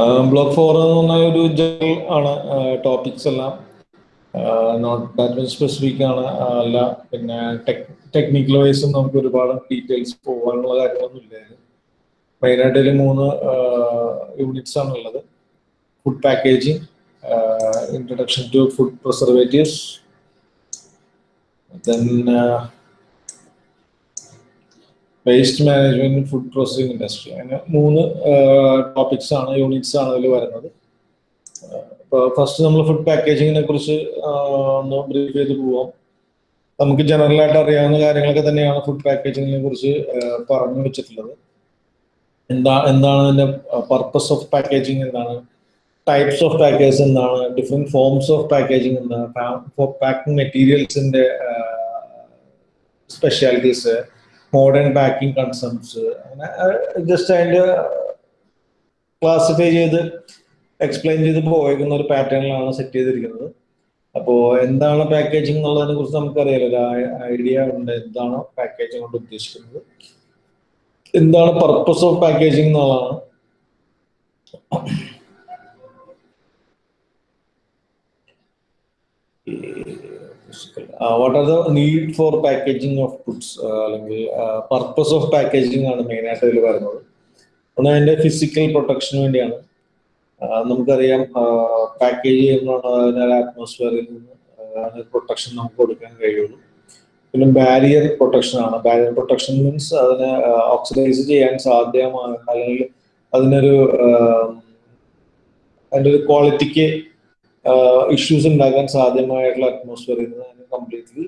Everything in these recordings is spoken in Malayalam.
ബ്ലോക്ക് ഫോർ എന്ന് പറഞ്ഞ ഒരു ജനറൽ ആണ്. ടോപ്പിക്സ് എല്ലാം. നോട്ട് ദാറ്റ് സ്പെസിഫിക് ആണ്. അല്ല പിന്നെ ടെക്നിക്കൽ വൈസും നമുക്ക് ഒരുപാട് ഡീറ്റെയിൽസ് പോകാനുള്ള കാര്യങ്ങളൊന്നും ഇല്ലായിരുന്നു. മെയിനായിട്ട് മൂന്ന് യൂണിറ്റ്സ് ആണ് ഉള്ളത്. Food packaging introduction to food preservatives then waste management food processing industry അങ്ങനെ മൂന്ന് ടോപ്പിക്സ് ആണ് യൂണിറ്റ്സ് ആണ് അതിൽ വരുന്നത്. ഇപ്പോൾ ഫസ്റ്റ് നമ്മൾ ഫുഡ് പാക്കേജിങ്ങിനെ കുറിച്ച് ഒന്ന് ബ്രീഫ് ചെയ്ത് പോവാം. നമുക്ക് ജനറൽ ആയിട്ട് അറിയാവുന്ന കാര്യങ്ങളൊക്കെ തന്നെയാണ് ഫുഡ് പാക്കേജിങ്ങിനെ കുറിച്ച് പറഞ്ഞു വെച്ചിട്ടുള്ളത്. എന്താ എന്താണ് അതിന്റെ പർപ്പസ് ഓഫ് പാക്കേജിങ് എന്താണ്? ടൈപ്സ് ഓഫ് പാക്കേജ് എന്താണ്? ഡിഫറെന്റ് ഫോംസ് ഓഫ് പാക്കേജിങ് എന്താണ്? പാക്കിംഗ് മെറ്റീരിയൽസിന്റെ സ്പെഷ്യാലിറ്റീസ് മോഡേൺ പാക്കിംഗ് കൺസെപ്റ്റ്സ് അങ്ങനെ ജസ്റ്റ് അതിന്റെ ക്ലാസിഫൈ ചെയ്ത് എക്സ്പ്ലെയിൻ ചെയ്ത് പോയേക്കുന്ന ഒരു പാറ്റേണിലാണ് സെറ്റ് ചെയ്തിരിക്കുന്നത്. അപ്പോൾ എന്താണ് പാക്കേജിംഗ് എന്നുള്ളതിനെ കുറിച്ച് നമുക്കറിയാലോ. ഐഡിയ ഉണ്ട്. എന്താണ് പാക്കേജിംഗ് കൊണ്ട് ഉദ്ദേശിക്കുന്നത്. എന്താണ് പർപ്പസ് ഓഫ് പാക്കേജിംഗ് എന്നുള്ളതാണ്. What are the need for packaging of goods അല്ലെങ്കിൽ പർപ്പസ് ഓഫ് പാക്കേജിംഗ് ആണ് മെയിൻ ആയിട്ട് ഇതിൽ വരുന്നത് ഒന്ന് അതിന്റെ ഫിസിക്കൽ പ്രൊട്ടക്ഷന് വേണ്ടിയാണ്. ആ, നമുക്കറിയാം പാക്കേജ് ചെയ്യുമ്പോഴാണ് അറ്റ്മോസ്ഫിയറിൽ നിന്ന് പ്രൊട്ടക്ഷൻ നമുക്ക് കൊടുക്കാൻ കഴിയുള്ളൂ. പിന്നെ ബാരിയർ പ്രൊട്ടക്ഷൻ ആണ്. ബാരിയർ പ്രൊട്ടക്ഷൻ മീൻസ് അതിനെ ഓക്സിഡൈസ് ചെയ്യാൻ സാധ്യമാണ് അല്ലെങ്കിൽ അതിനൊരു അതിന്റെ ഒരു ക്വാളിറ്റിക്ക് ഇഷ്യൂസ് ഉണ്ടാക്കാൻ സാധ്യമായിട്ടുള്ള അറ്റ്മോസ്ഫിയറിൽ നിന്ന് കംപ്ലീറ്റ്ലി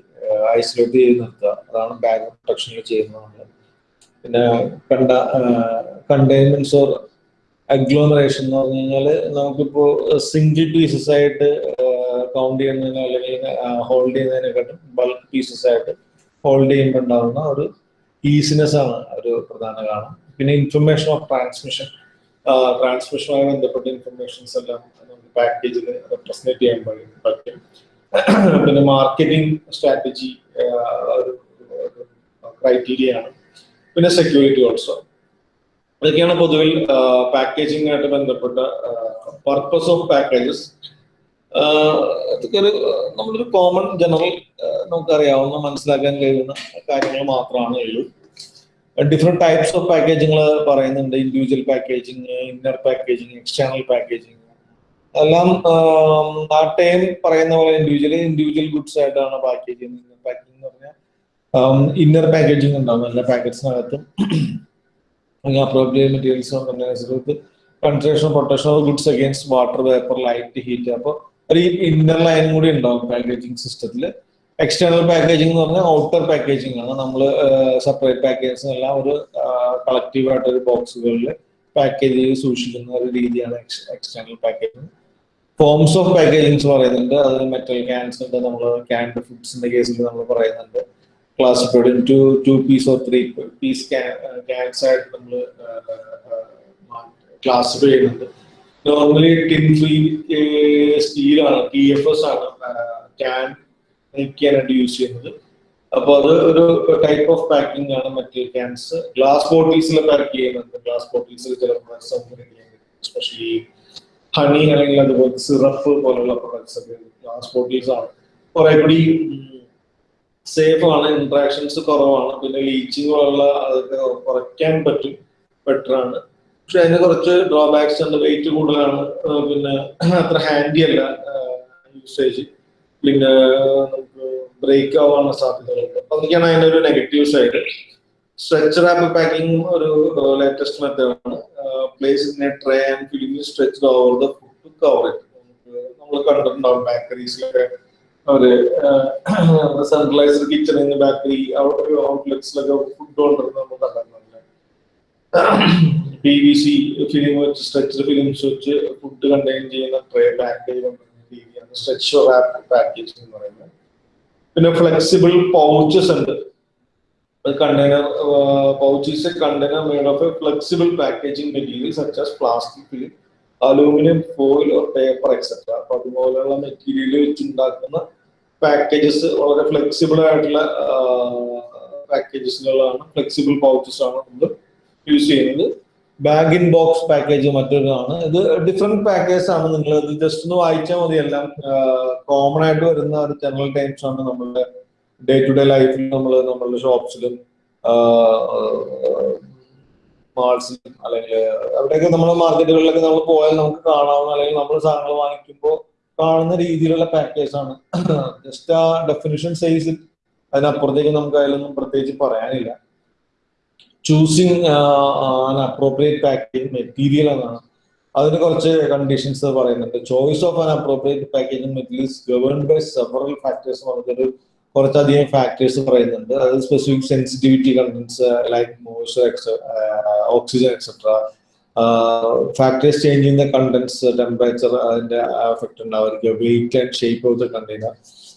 ഐസൊലേറ്റ് ചെയ്ത് നിർത്തുക. അതാണ് ബാഗ് പ്രൊട്ടക്ഷനിൽ ചെയ്യുന്നത് നമ്മൾ. പിന്നെ കണ്ട കണ്ടെയ്ൻമെന്റ്സ് ഓർ അഗ്ലോമറേഷൻ എന്ന് പറഞ്ഞു കഴിഞ്ഞാൽ നമുക്കിപ്പോ സിംഗിൾ പീസസ് ആയിട്ട് കൗണ്ട് ചെയ്യുന്നതിനോ അല്ലെങ്കിൽ ഹോൾഡ് ചെയ്യുന്നതിനെക്കാട്ടും ബൾക്ക് പീസസ് ആയിട്ട് ഹോൾഡ് ചെയ്യുമ്പോൾ ഉണ്ടാകുന്ന ഒരു ഈസിനെസ് ആണ് ഒരു പ്രധാന കാരണം. പിന്നെ ഇൻഫർമേഷൻ ഓഫ് ട്രാൻസ്മിഷൻ ട്രാൻസ്മിഷനുമായി ബന്ധപ്പെട്ട ഇൻഫർമേഷൻസ് എല്ലാം നമുക്ക് പാക്കേജിൽ റെപ്രസെന്റ് ചെയ്യാൻ പറ്റും. പിന്നെ മാർക്കറ്റിംഗ് സ്ട്രാറ്റജി ക്രൈറ്റീരിയ ആണ്. പിന്നെ സെക്യൂരിറ്റി ഓൾസോ ഇതൊക്കെയാണ് പൊതുവിൽ പാക്കേജിംഗ് ആയിട്ട് ബന്ധപ്പെട്ട പർപ്പസ് ഓഫ് പാക്കേജസ് ഇതൊക്കെ ഒരു നമ്മളൊരു കോമൺ ജനറൽ നമുക്കറിയാവുന്ന മനസ്സിലാക്കാൻ കഴിയുന്ന കാര്യങ്ങൾ മാത്രമാണ് ഉള്ളൂ. ഡിഫറെന്റ് ടൈപ്സ് ഓഫ് പാക്കേജിങ്ങൾ പറയുന്നുണ്ട്. Individual packaging inner packaging external packaging എല്ലാം നാട്ടയം പറയുന്ന പോലെ ഇൻഡിവിജ്വൽ ഇൻഡിവിജ്വൽ ഗുഡ്സ് ആയിട്ടാണ് പാക്കേജ് ചെയ്യുന്നത്. പാക്കിംഗ് എന്ന് പറഞ്ഞാൽ ഇന്നർ പാക്കേജിങ് ഉണ്ടാവും. എല്ലാ പാക്കറ്റ്സിനകത്തും appropriate materials containers concession protection of goods against water vapour light heat അപ്പോൾ ഒരു ഇന്നർ ലൈനും കൂടി ഉണ്ടാവും പാക്കേജിങ് സിസ്റ്റത്തിൽ എക്സ്റ്റേണൽ പാക്കേജിംഗ് എന്ന് പറഞ്ഞാൽ ഔട്ടർ പാക്കേജിംഗ് ആണ്. നമ്മൾ സെപ്പറേറ്റ് പാക്കേജസ് എല്ലാം ഒരു കളക്റ്റീവ് ആയിട്ട് ഒരു ബോക്സുകളിൽ പാക്കേജ് ചെയ്ത് സൂക്ഷിക്കുന്ന ഒരു രീതിയാണ് external packaging forms of packagings പറയുന്നുണ്ട്. അത് മെറ്റൽ ക്യാൻസ് ഉണ്ട്. നമ്മൾ ക്യാൻഡ് ഫുഡ്സിന്റെ കേസിൽ നമ്മൾ പറയുന്നുണ്ട്. Classified to two piece or three piece cans ആയിട്ട് നമ്മൾ ക്ലാസിഫൈ ചെയ്യുന്നുണ്ട്. നോർമലി ടിൻ ഫ്രീ സ്റ്റീലാണ് ടി എഫ് എസ് ആണ് ക്യാൻ നിൽക്കാനായിട്ട് യൂസ് ചെയ്യുന്നത്. അപ്പൊ അത് ഒരു ടൈപ്പ് ഓഫ് പാക്കിംഗ് ആണ് മെറ്റൽ ക്യാൻസ് ഗ്ലാസ് ബോട്ടിൽസിൽ പാക്ക് ചെയ്യുന്നുണ്ട്. ഗ്ലാസ് ബോട്ടിൽസിൽ ചില എസ്പെഷ്യലി ഹണി അല്ലെങ്കിൽ അതുപോലെ സിറപ്പ് പോലുള്ള പ്രൊഡക്ട്സ് ഒക്കെ ബോട്ടിൽസ് ആണ്. കുറെ കൂടി സേഫ് ആണ് ഇന്ററാക്ഷൻസ് കുറവാണ്. പിന്നെ ലീച്ചിങ് പോലുള്ള അതൊക്കെ കുറയ്ക്കാൻ പറ്റും ബെറ്റർ ആണ്. പക്ഷെ അതിന് കുറച്ച് ഡ്രോബാക്സ് ഉണ്ട്. വെയിറ്റ് കൂടുതലാണ്. പിന്നെ അത്ര ഹാൻഡി അല്ല യൂസേജ് പിന്നെ നമുക്ക് ബ്രേക്ക് ആവാനുള്ള സാധ്യതകളുണ്ട്. അപ്പൊ അതൊക്കെയാണ് അതിന്റെ ഒരു negative side stretch wrap packing ഒരു ലേറ്റസ്റ്റ് മെത്തേഡാണ് place in a tray and film stretch over the food to cover it നമ്മൾ കണ്ടിട്ടുണ്ടാവും ബേക്കറീസിലൊക്കെ അവർ സെൻട്രലൈസ്ഡ് കിച്ചണിന്ന് ബേക്കറി ഔട്ട്ലെറ്റ്സിലൊക്കെ ഫുഡ് കൊണ്ടുവരുന്നത് നമ്മൾ കണ്ടിട്ടുണ്ടല്ലേ പി വി സി ഫിലിം വെച്ച് സ്ട്രെച്ച് ഫിലിംസ് വെച്ച് ഫുഡ് കണ്ടെയ്ൻ ചെയ്യുന്ന ട്രേ പാക്കേജ് കൊണ്ടുവരുന്ന രീതിയാണ് സ്ട്രെച്ച് റാപ്പ് പാക്കേജ് എന്ന് പറയുന്നത്. പിന്നെ ഫ്ലെക്സിബിൾ പൗച്ചസ് ഉണ്ട്. Container pouches container made of a flexible packaging material such as plastic film aluminium foil or paper etcetera അപ്പൊ അതുപോലെയുള്ള മെറ്റീരിയൽ വെച്ചുണ്ടാക്കുന്ന പാക്കേജസ് വളരെ ഫ്ലെക്സിബിൾ ആയിട്ടുള്ള പാക്കേജസുകളാണ് ഫ്ലെക്സിബിൾ പൗച്ചസ് ആണ് നമ്മൾ യൂസ് ചെയ്യുന്നത്. ബാഗ് ഇൻ ബോക്സ് പാക്കേജ് മറ്റൊരാണ്. ഇത് ഡിഫറെന്റ് പാക്കേജസ് ആണ് നിങ്ങൾ ഇത് ജസ്റ്റ് ഒന്ന് വായിച്ചാൽ മതി. എല്ലാം കോമൺ ആയിട്ട് വരുന്ന ഒരു ജനറൽ ടൈംസ് ആണ് നമ്മളുടെ ഡേ ടു ഡേ ലൈഫിൽ നമ്മൾ നമ്മളുടെ ഷോപ്സിലും മാൾസിലും അല്ലെങ്കിൽ അവിടെയൊക്കെ നമ്മൾ മാർക്കറ്റുകളിലൊക്കെ നമ്മൾ പോയാൽ നമുക്ക് കാണാവുന്ന അല്ലെങ്കിൽ നമ്മൾ സാധനങ്ങൾ വാങ്ങിക്കുമ്പോൾ കാണുന്ന രീതിയിലുള്ള പാക്കേജ് ആണ്. ജസ്റ്റ് ആ ഡെഫിനിഷൻ സൈസ് അതിനപ്പുറത്തേക്ക് നമുക്ക് അതിലൊന്നും പ്രത്യേകിച്ച് പറയാനില്ല. ചൂസിങ് അപ്രോപ്രിയേറ്റ് പാക്കേജ് മെറ്റീരിയൽ എന്നാണ്. അതിന് കുറച്ച് കണ്ടീഷൻസ് പറയുന്നുണ്ട്. Choice of an appropriate package materials govern by several factors പറഞ്ഞൊരു കുറച്ചധികം ഫാക്ടേഴ്സ് പറയുന്നുണ്ട്. അത് specific sensitivity contents like moisture oxygen etcetera factors change ചെയ്യുന്ന കണ്ടൻസ് ടെമ്പറേച്ചർ അതിന്റെ എഫക്ട് ഉണ്ടാവുക weight and shape of the container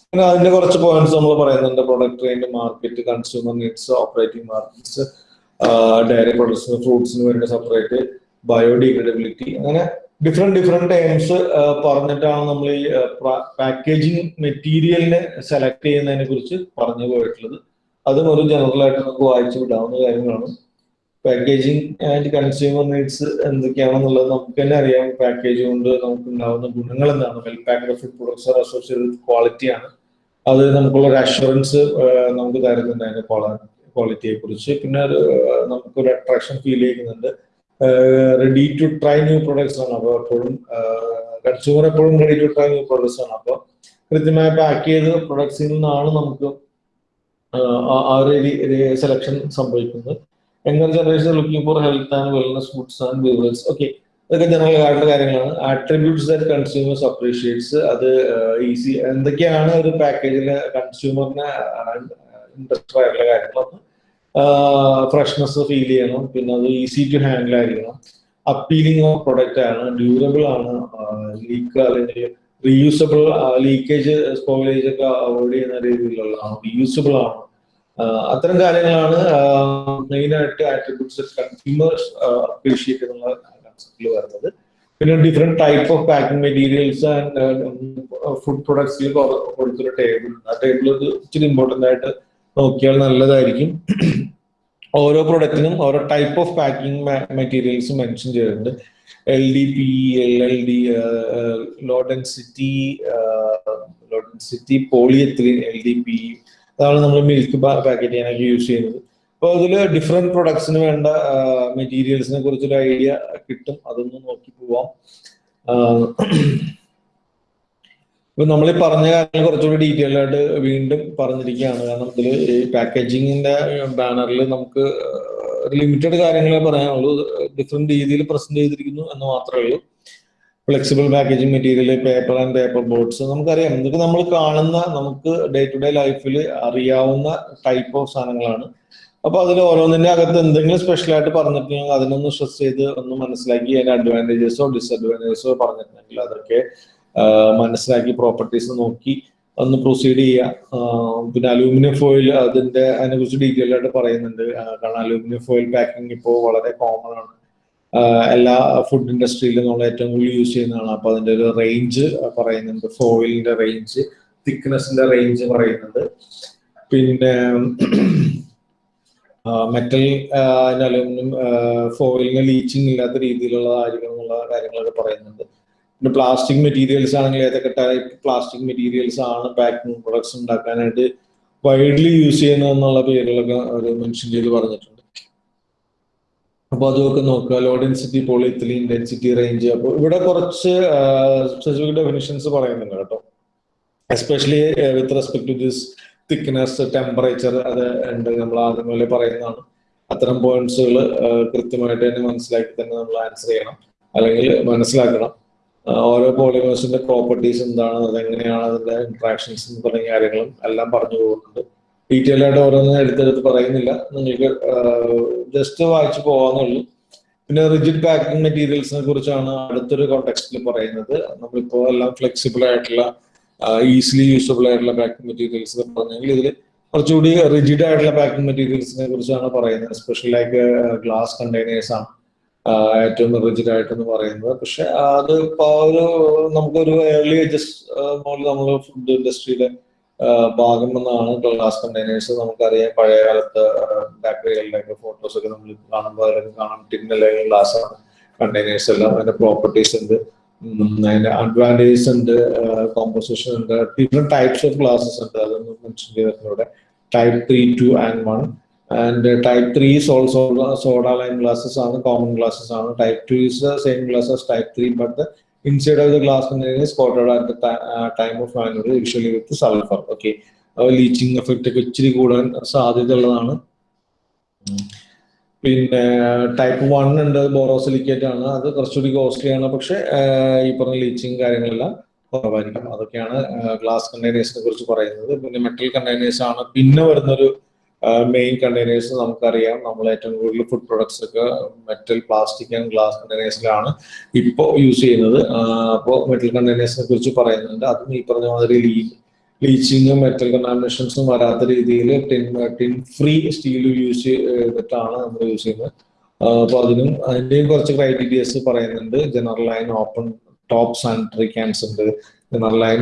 പിന്നെ അതിന്റെ കുറച്ച് പോയിന്റ്സ് നമ്മൾ പറയുന്നുണ്ട്. Product range market consumer needs operating markets dairy പ്രൊഡക്ട്സിന് ഫ്രൂട്ട്സിന് വേണ്ടി സെപ്പറേറ്റ് ബയോഡിഗ്രഡബിലിറ്റി അങ്ങനെ ഡിഫറെന്റ് ഡിഫറെന്റ് ടൈംസ് പറഞ്ഞിട്ടാണ് നമ്മൾ ഈ പാക്കേജിങ് മെറ്റീരിയലിനെ സെലക്ട് ചെയ്യുന്നതിനെ കുറിച്ച് പറഞ്ഞു പോയിട്ടുള്ളത്. അതും ഒരു ജനറൽ ആയിട്ട് നമുക്ക് വായിച്ചു വിടാവുന്ന കാര്യങ്ങളാണ്. പാക്കേജിങ് ആൻഡ് കൺസ്യൂമർ നീഡ്സ് എന്തൊക്കെയാണെന്നുള്ളത് നമുക്ക് തന്നെ അറിയാം. പാക്കേജ് കൊണ്ട് നമുക്ക് ഉണ്ടാവുന്ന ഗുണങ്ങൾ എന്താണ്? Well packed food products are associated with ക്വാളിറ്റിയാണ് അത് നമുക്കുള്ള ഒരു അഷുറൻസ് നമുക്ക് തരുന്നുണ്ട് അതിന്റെ ക്വാളിറ്റിയെ കുറിച്ച് പിന്നെ ഒരു നമുക്കൊരു അട്രാക്ഷൻ ഫീൽ ചെയ്യുന്നുണ്ട്. Ready to try new products ആണ്. അപ്പോൾ എപ്പോഴും കൺസ്യൂമർ എപ്പോഴും ready to try new products ആണ്. അപ്പോൾ കൃത്യമായി പാക്ക് ചെയ്ത പ്രൊഡക്ട്സിൽ നിന്നാണ് നമുക്ക് ആ ഒരു സെലക്ഷൻ സംഭവിക്കുന്നത്. Younger generation looking for health and wellness foods and beverage okay ഇതൊക്കെ ജനറൽ ആയിട്ടുള്ള കാര്യങ്ങളാണ്. ആട്രിബ്യൂട്ട്സ് ദാറ്റ് കൺസ്യൂമേഴ്സ് അപ്രീഷിയേറ്റ്സ് അത് ഈസി എന്തൊക്കെയാണ് ഒരു പാക്കേജിലെ കൺസ്യൂമറിനെ ഇൻട്രസ്റ്റ് ആയിട്ടുള്ള കാര്യങ്ങളൊന്ന് ഫ്രഷ്നെസ് ഫീൽ ചെയ്യണം. പിന്നെ അത് ഈസി ടു ഹാൻഡിൽ ആയിരിക്കണം. അപ്പീലിംഗ് ഓഫ് പ്രൊഡക്റ്റ് ആണ് ഡ്യൂറബിൾ ആണ്. ലീക്ക് അല്ലെങ്കിൽ റീയൂസബിൾ ലീക്കേജ് സ്പോയിലേജ് ഒക്കെ അവോയ്ഡ് ചെയ്യുന്ന രീതിയിലുള്ളതാണ് റീയൂസബിൾ ആണ്. അത്തരം കാര്യങ്ങളാണ് മെയിൻ ആയിട്ട് ആട്രിബ്യൂട്ട്സ് കൺസ്യൂമേഴ്സ് അപ്രീഷിയേറ്റ് ചെയ്യുന്ന കൺസെപ്റ്റിൽ വരുന്നത്. പിന്നെ different type of packing materials and food പ്രൊഡക്ട്സിൽ കൊടുത്തൊരു ടേബിൾ ആ ടേബിൾ ഇച്ചിരി ഇമ്പോർട്ടന്റ് ആയിട്ട് നോക്കിയാൽ നല്ലതായിരിക്കും. ഓരോ പ്രൊഡക്റ്റിനും ഓരോ type of packing materials mention ചെയ്തിട്ടുണ്ട്. L D P L L D low density low density polyethylene L D P അതാണ് നമ്മൾ മിൽക്ക് പാക്കറ്റ് ചെയ്യാനൊക്കെ യൂസ് ചെയ്യുന്നത്. അപ്പോൾ അതിൽ ഡിഫറെന്റ് പ്രൊഡക്ട്സിന് വേണ്ട മെറ്റീരിയൽസിനെ കുറിച്ചൊരു ഐഡിയ കിട്ടും. അതൊന്ന് നോക്കി പോവാം. ഇപ്പൊ നമ്മൾ ഈ പറഞ്ഞ കാര്യങ്ങൾ കുറച്ചുകൂടി ഡീറ്റെയിൽ ആയിട്ട് വീണ്ടും പറഞ്ഞിരിക്കുകയാണ്. കാരണം ഇതിൽ ഈ പാക്കേജിങ്ങിന്റെ ബാനറിൽ നമുക്ക് ലിമിറ്റഡ് കാര്യങ്ങളെ പറയാനുള്ളൂ ഡിഫറെന്റ് രീതിയിൽ പ്രസന്റ് ചെയ്തിരിക്കുന്നു എന്ന് മാത്രമേ ഉള്ളൂ. Flexible packaging material paper and paper boards നമുക്കറിയാം ഇതൊക്കെ നമ്മൾ കാണുന്ന നമുക്ക് ഡേ ടു ഡേ ലൈഫിൽ അറിയാവുന്ന ടൈപ്പ് ഓഫ് സാധനങ്ങളാണ്. അപ്പൊ അതിൽ ഓരോന്നിന്റെ അകത്ത് എന്തെങ്കിലും സ്പെഷ്യൽ ആയിട്ട് പറഞ്ഞിട്ടുണ്ടെങ്കിൽ അതിനൊന്ന് സ്ട്രെസ് ചെയ്ത് ഒന്ന് മനസ്സിലാക്കി അതിന്റെ അഡ്വാന്റേജസോ ഡിസഡ്വാന്റേജസോ പറഞ്ഞിട്ടുണ്ടെങ്കിൽ അതൊക്കെ മനസ്സിലാക്കി പ്രോപ്പർട്ടീസ് നോക്കി ഒന്ന് പ്രൊസീഡ് ചെയ്യുക പിന്നെ അലൂമിനിയം ഫോയിൽ അതിന്റെ അതിനെ കുറിച്ച് ഡീറ്റെയിൽ ആയിട്ട് പറയുന്നുണ്ട്. കാരണം അലൂമിനിയം ഫോയിൽ പാക്കിംഗ് ഇപ്പോൾ വളരെ കോമൺ ആണ്. എല്ലാ ഫുഡ് ഇൻഡസ്ട്രിയിലും നമ്മൾ ഏറ്റവും കൂടുതൽ യൂസ് ചെയ്യുന്നതാണ്. അപ്പൊ അതിന്റെ ഒരു റേഞ്ച് പറയുന്നുണ്ട്. ഫോയിലിന്റെ റേഞ്ച് തിക്നെസിന്റെ റേഞ്ച് പറയുന്നുണ്ട്. പിന്നെ മെറ്റൽ അലൂമിനിയം ഫോയിലിന് ലീച്ചിങ് ഇല്ലാത്ത രീതിയിലുള്ളതായിരിക്കണം എന്നുള്ള കാര്യങ്ങളൊക്കെ പറയുന്നുണ്ട്. പിന്നെ പ്ലാസ്റ്റിക് മെറ്റീരിയൽസ് ആണെങ്കിൽ ഏതൊക്കെ ടൈപ്പ് പ്ലാസ്റ്റിക് മെറ്റീരിയൽസ് ആണ് പാക്കിംഗ് പ്രൊഡക്ട്സ് ഉണ്ടാക്കാനായിട്ട് വൈഡ്ലി യൂസ് ചെയ്യുന്നതെന്നുള്ള പേരുകളൊക്കെ അവർ മെൻഷൻ ചെയ്ത് പറഞ്ഞിട്ടുണ്ട്. അപ്പോൾ അതൊക്കെ നോക്കുക. Low density polyethylene density range അപ്പോൾ ഇവിടെ കുറച്ച് സ്പെസിഫിക് ഡെഫിനിഷൻസ് പറയുന്നുണ്ട് കേട്ടോ. Especially with respect to this thickness temperature അത് ഉണ്ട് നമ്മൾ ആദ്യം പോലെ പറയുന്നതാണ്. അത്തരം പോയിന്റ്സുകൾ കൃത്യമായിട്ട് തന്നെ മനസ്സിലാക്കി തന്നെ നമ്മൾ ആൻസർ ചെയ്യണം. അല്ലെങ്കിൽ മനസ്സിലാക്കണം. ഓരോ പോളിമേഴ്സിന്റെ പ്രോപ്പർട്ടീസ് എന്താണ് അതെങ്ങനെയാണ് അതിന്റെ ഇൻട്രാക്ഷൻസ് തുടങ്ങിയ കാര്യങ്ങളും എല്ലാം പറഞ്ഞു പോകുന്നുണ്ട്. ഡീറ്റെയിൽ ആയിട്ട് ഓരോന്നും എടുത്തെടുത്ത് പറയുന്നില്ല. നിങ്ങൾക്ക് ജസ്റ്റ് വായിച്ചു പോകാന്നുള്ളൂ പിന്നെ റിജിഡ് പാക്കിംഗ് മെറ്റീരിയൽസിനെ കുറിച്ചാണ് അടുത്തൊരു കോണ്ടെക്സ്റ്റിൽ പറയുന്നത്. നമ്മളിപ്പോ എല്ലാം ഫ്ലെക്സിബിൾ ആയിട്ടുള്ള ഈസിലി യൂസബിൾ ആയിട്ടുള്ള പാക്കിംഗ് മെറ്റീരിയൽസ് പറഞ്ഞെങ്കിൽ ഇതിൽ കുറച്ചുകൂടി റിജിഡ് ആയിട്ടുള്ള പാക്കിംഗ് മെറ്റീരിയൽസിനെ കുറിച്ചാണ് പറയുന്നത്. സ്പെഷ്യൽ ലൈക്ക് ഗ്ലാസ് കണ്ടെയ്നേഴ്സ് ആണ്. ഏറ്റവും റിജിഡ് ആയിട്ടെന്ന് പറയുന്നത്. പക്ഷെ അത് ഇപ്പോൾ ഒരു നമുക്കൊരു ഏർലി ഏജസ് മുതൽ നമ്മൾ ഫുഡ് ഇൻഡസ്ട്രിയിലെ ഭാഗം എന്നാണ് ഗ്ലാസ് കണ്ടെയ്നേഴ്സ് നമുക്കറിയാം. പഴയ കാലത്ത് ബാക്ടറികളിലൊക്കെ ഫോട്ടോസ് ഒക്കെ നമ്മൾ കാണുമ്പോൾ അതിലൊക്കെ കാണാം ടിൻ അല്ലെങ്കിൽ ഗ്ലാസ് ആണ്. കണ്ടെയ്നേഴ്സ് എല്ലാം അതിന്റെ പ്രോപ്പർട്ടീസ് ഉണ്ട്. അതിന്റെ അഡ്വാന്റേജസ് ഉണ്ട് കോമ്പോസിഷൻ ഉണ്ട്. ഡിഫറെന്റ് ടൈപ്സ് ഓഫ് ഗ്ലാസസ് ഉണ്ട്. അതൊന്നും മെൻഷൻ ചെയ്തിട്ടുണ്ട് type three two and one and type three is also soda lime glasses ആണ് കോമൺ ഗ്ലാസസ് ആണ് type two is the same glass as type 3 but the inside of the glass container is coated at the uh, time of manure, usually with sulfur okay? Leaching effect ഒക്കെ ഇച്ചിരി കൂടാൻ സാധ്യത ഉള്ളതാണ് പിന്നെ ടൈപ്പ് വൺ ഉണ്ട് ബോറോസിലിക്കേറ്റ് ആണ്. അത് കുറച്ചുകൂടി കോസ്റ്റ്ലി ആണ് പക്ഷെ ഈ പറഞ്ഞ ലീച്ചിങ് കാര്യങ്ങളെല്ലാം കുറവായിരിക്കും. അതൊക്കെയാണ് ഗ്ലാസ് കണ്ടെയ്നേഴ്സിനെ കുറിച്ച് പറയുന്നത്. പിന്നെ മെറ്റൽ കണ്ടെയ്നേഴ്സ് ആണ്. പിന്നെ വരുന്നൊരു മെയിൻ കണ്ടെയ്നേഴ്സ് നമുക്കറിയാം. നമ്മൾ ഏറ്റവും കൂടുതൽ ഫുഡ് പ്രൊഡക്ട്സ് ഒക്കെ മെറ്റൽ പ്ലാസ്റ്റിക് ആൻഡ് ഗ്ലാസ് കണ്ടെയ്നേഴ്സിലാണ് ഇപ്പോൾ യൂസ് ചെയ്യുന്നത്. അപ്പോൾ മെറ്റൽ കണ്ടെയ്നേഴ്സിനെ കുറിച്ച് പറയുന്നുണ്ട്. അതും ഈ പറഞ്ഞ മാതിരി ലീ ലീച്ചിങ്ങും മെറ്റൽ കണ്ടാമിനേഷൻസും വരാത്ത രീതിയിൽ tin tin free steel use ചെയ്തിട്ടാണ് നമ്മൾ യൂസ് ചെയ്യുന്നത്. അപ്പോൾ അതിനും അതിന്റെയും കുറച്ച് ക്രൈറ്റീരിയസ് പറയുന്നുണ്ട്. General line open top sanitary cans ഉണ്ട്. ജനറൽ ലൈൻ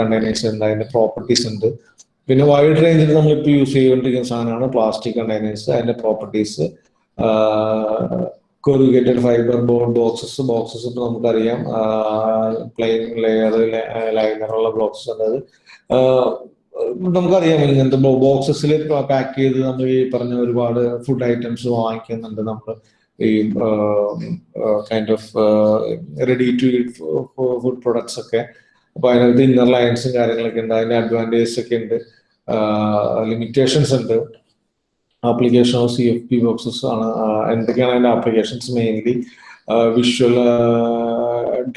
കണ്ടെയ്നേഴ്സ് ഉണ്ട്. അതിന്റെ പ്രോപ്പർട്ടീസ് ഉണ്ട്. പിന്നെ വൈഡ് റേഞ്ചിൽ നമ്മളിപ്പോൾ യൂസ് ചെയ്തുകൊണ്ടിരിക്കുന്ന സാധനമാണ് പ്ലാസ്റ്റിക് കണ്ടെയ്നേഴ്സ് അതിന്റെ properties corrugated fibre board boxes boxes ഇപ്പൊ നമുക്കറിയാം. പ്ലെയിൻ ലെയർ ലൈനറുള്ള ബോക്സസ് ഉണ്ട് അത്. നമുക്കറിയാം ഇങ്ങനത്തെ ബോക്സസിൽ പാക്ക് ചെയ്ത് നമ്മൾ ഈ പറഞ്ഞ ഒരുപാട് ഫുഡ് ഐറ്റംസ് വാങ്ങിക്കുന്നുണ്ട് നമ്മൾ ഈ kind of ready to eat food products ഒക്കെ. അപ്പൊ അതിനകത്ത് ഇന്നർ ലൈൻസും കാര്യങ്ങളൊക്കെ ഉണ്ട്. അതിന്റെ അഡ്വാന്റേജസ് ഒക്കെ ഉണ്ട്. ലിമിറ്റേഷൻസ് ഉണ്ട്. Application of C F P boxes ആണ്. എന്തൊക്കെയാണ് അതിന്റെ applications mainly visual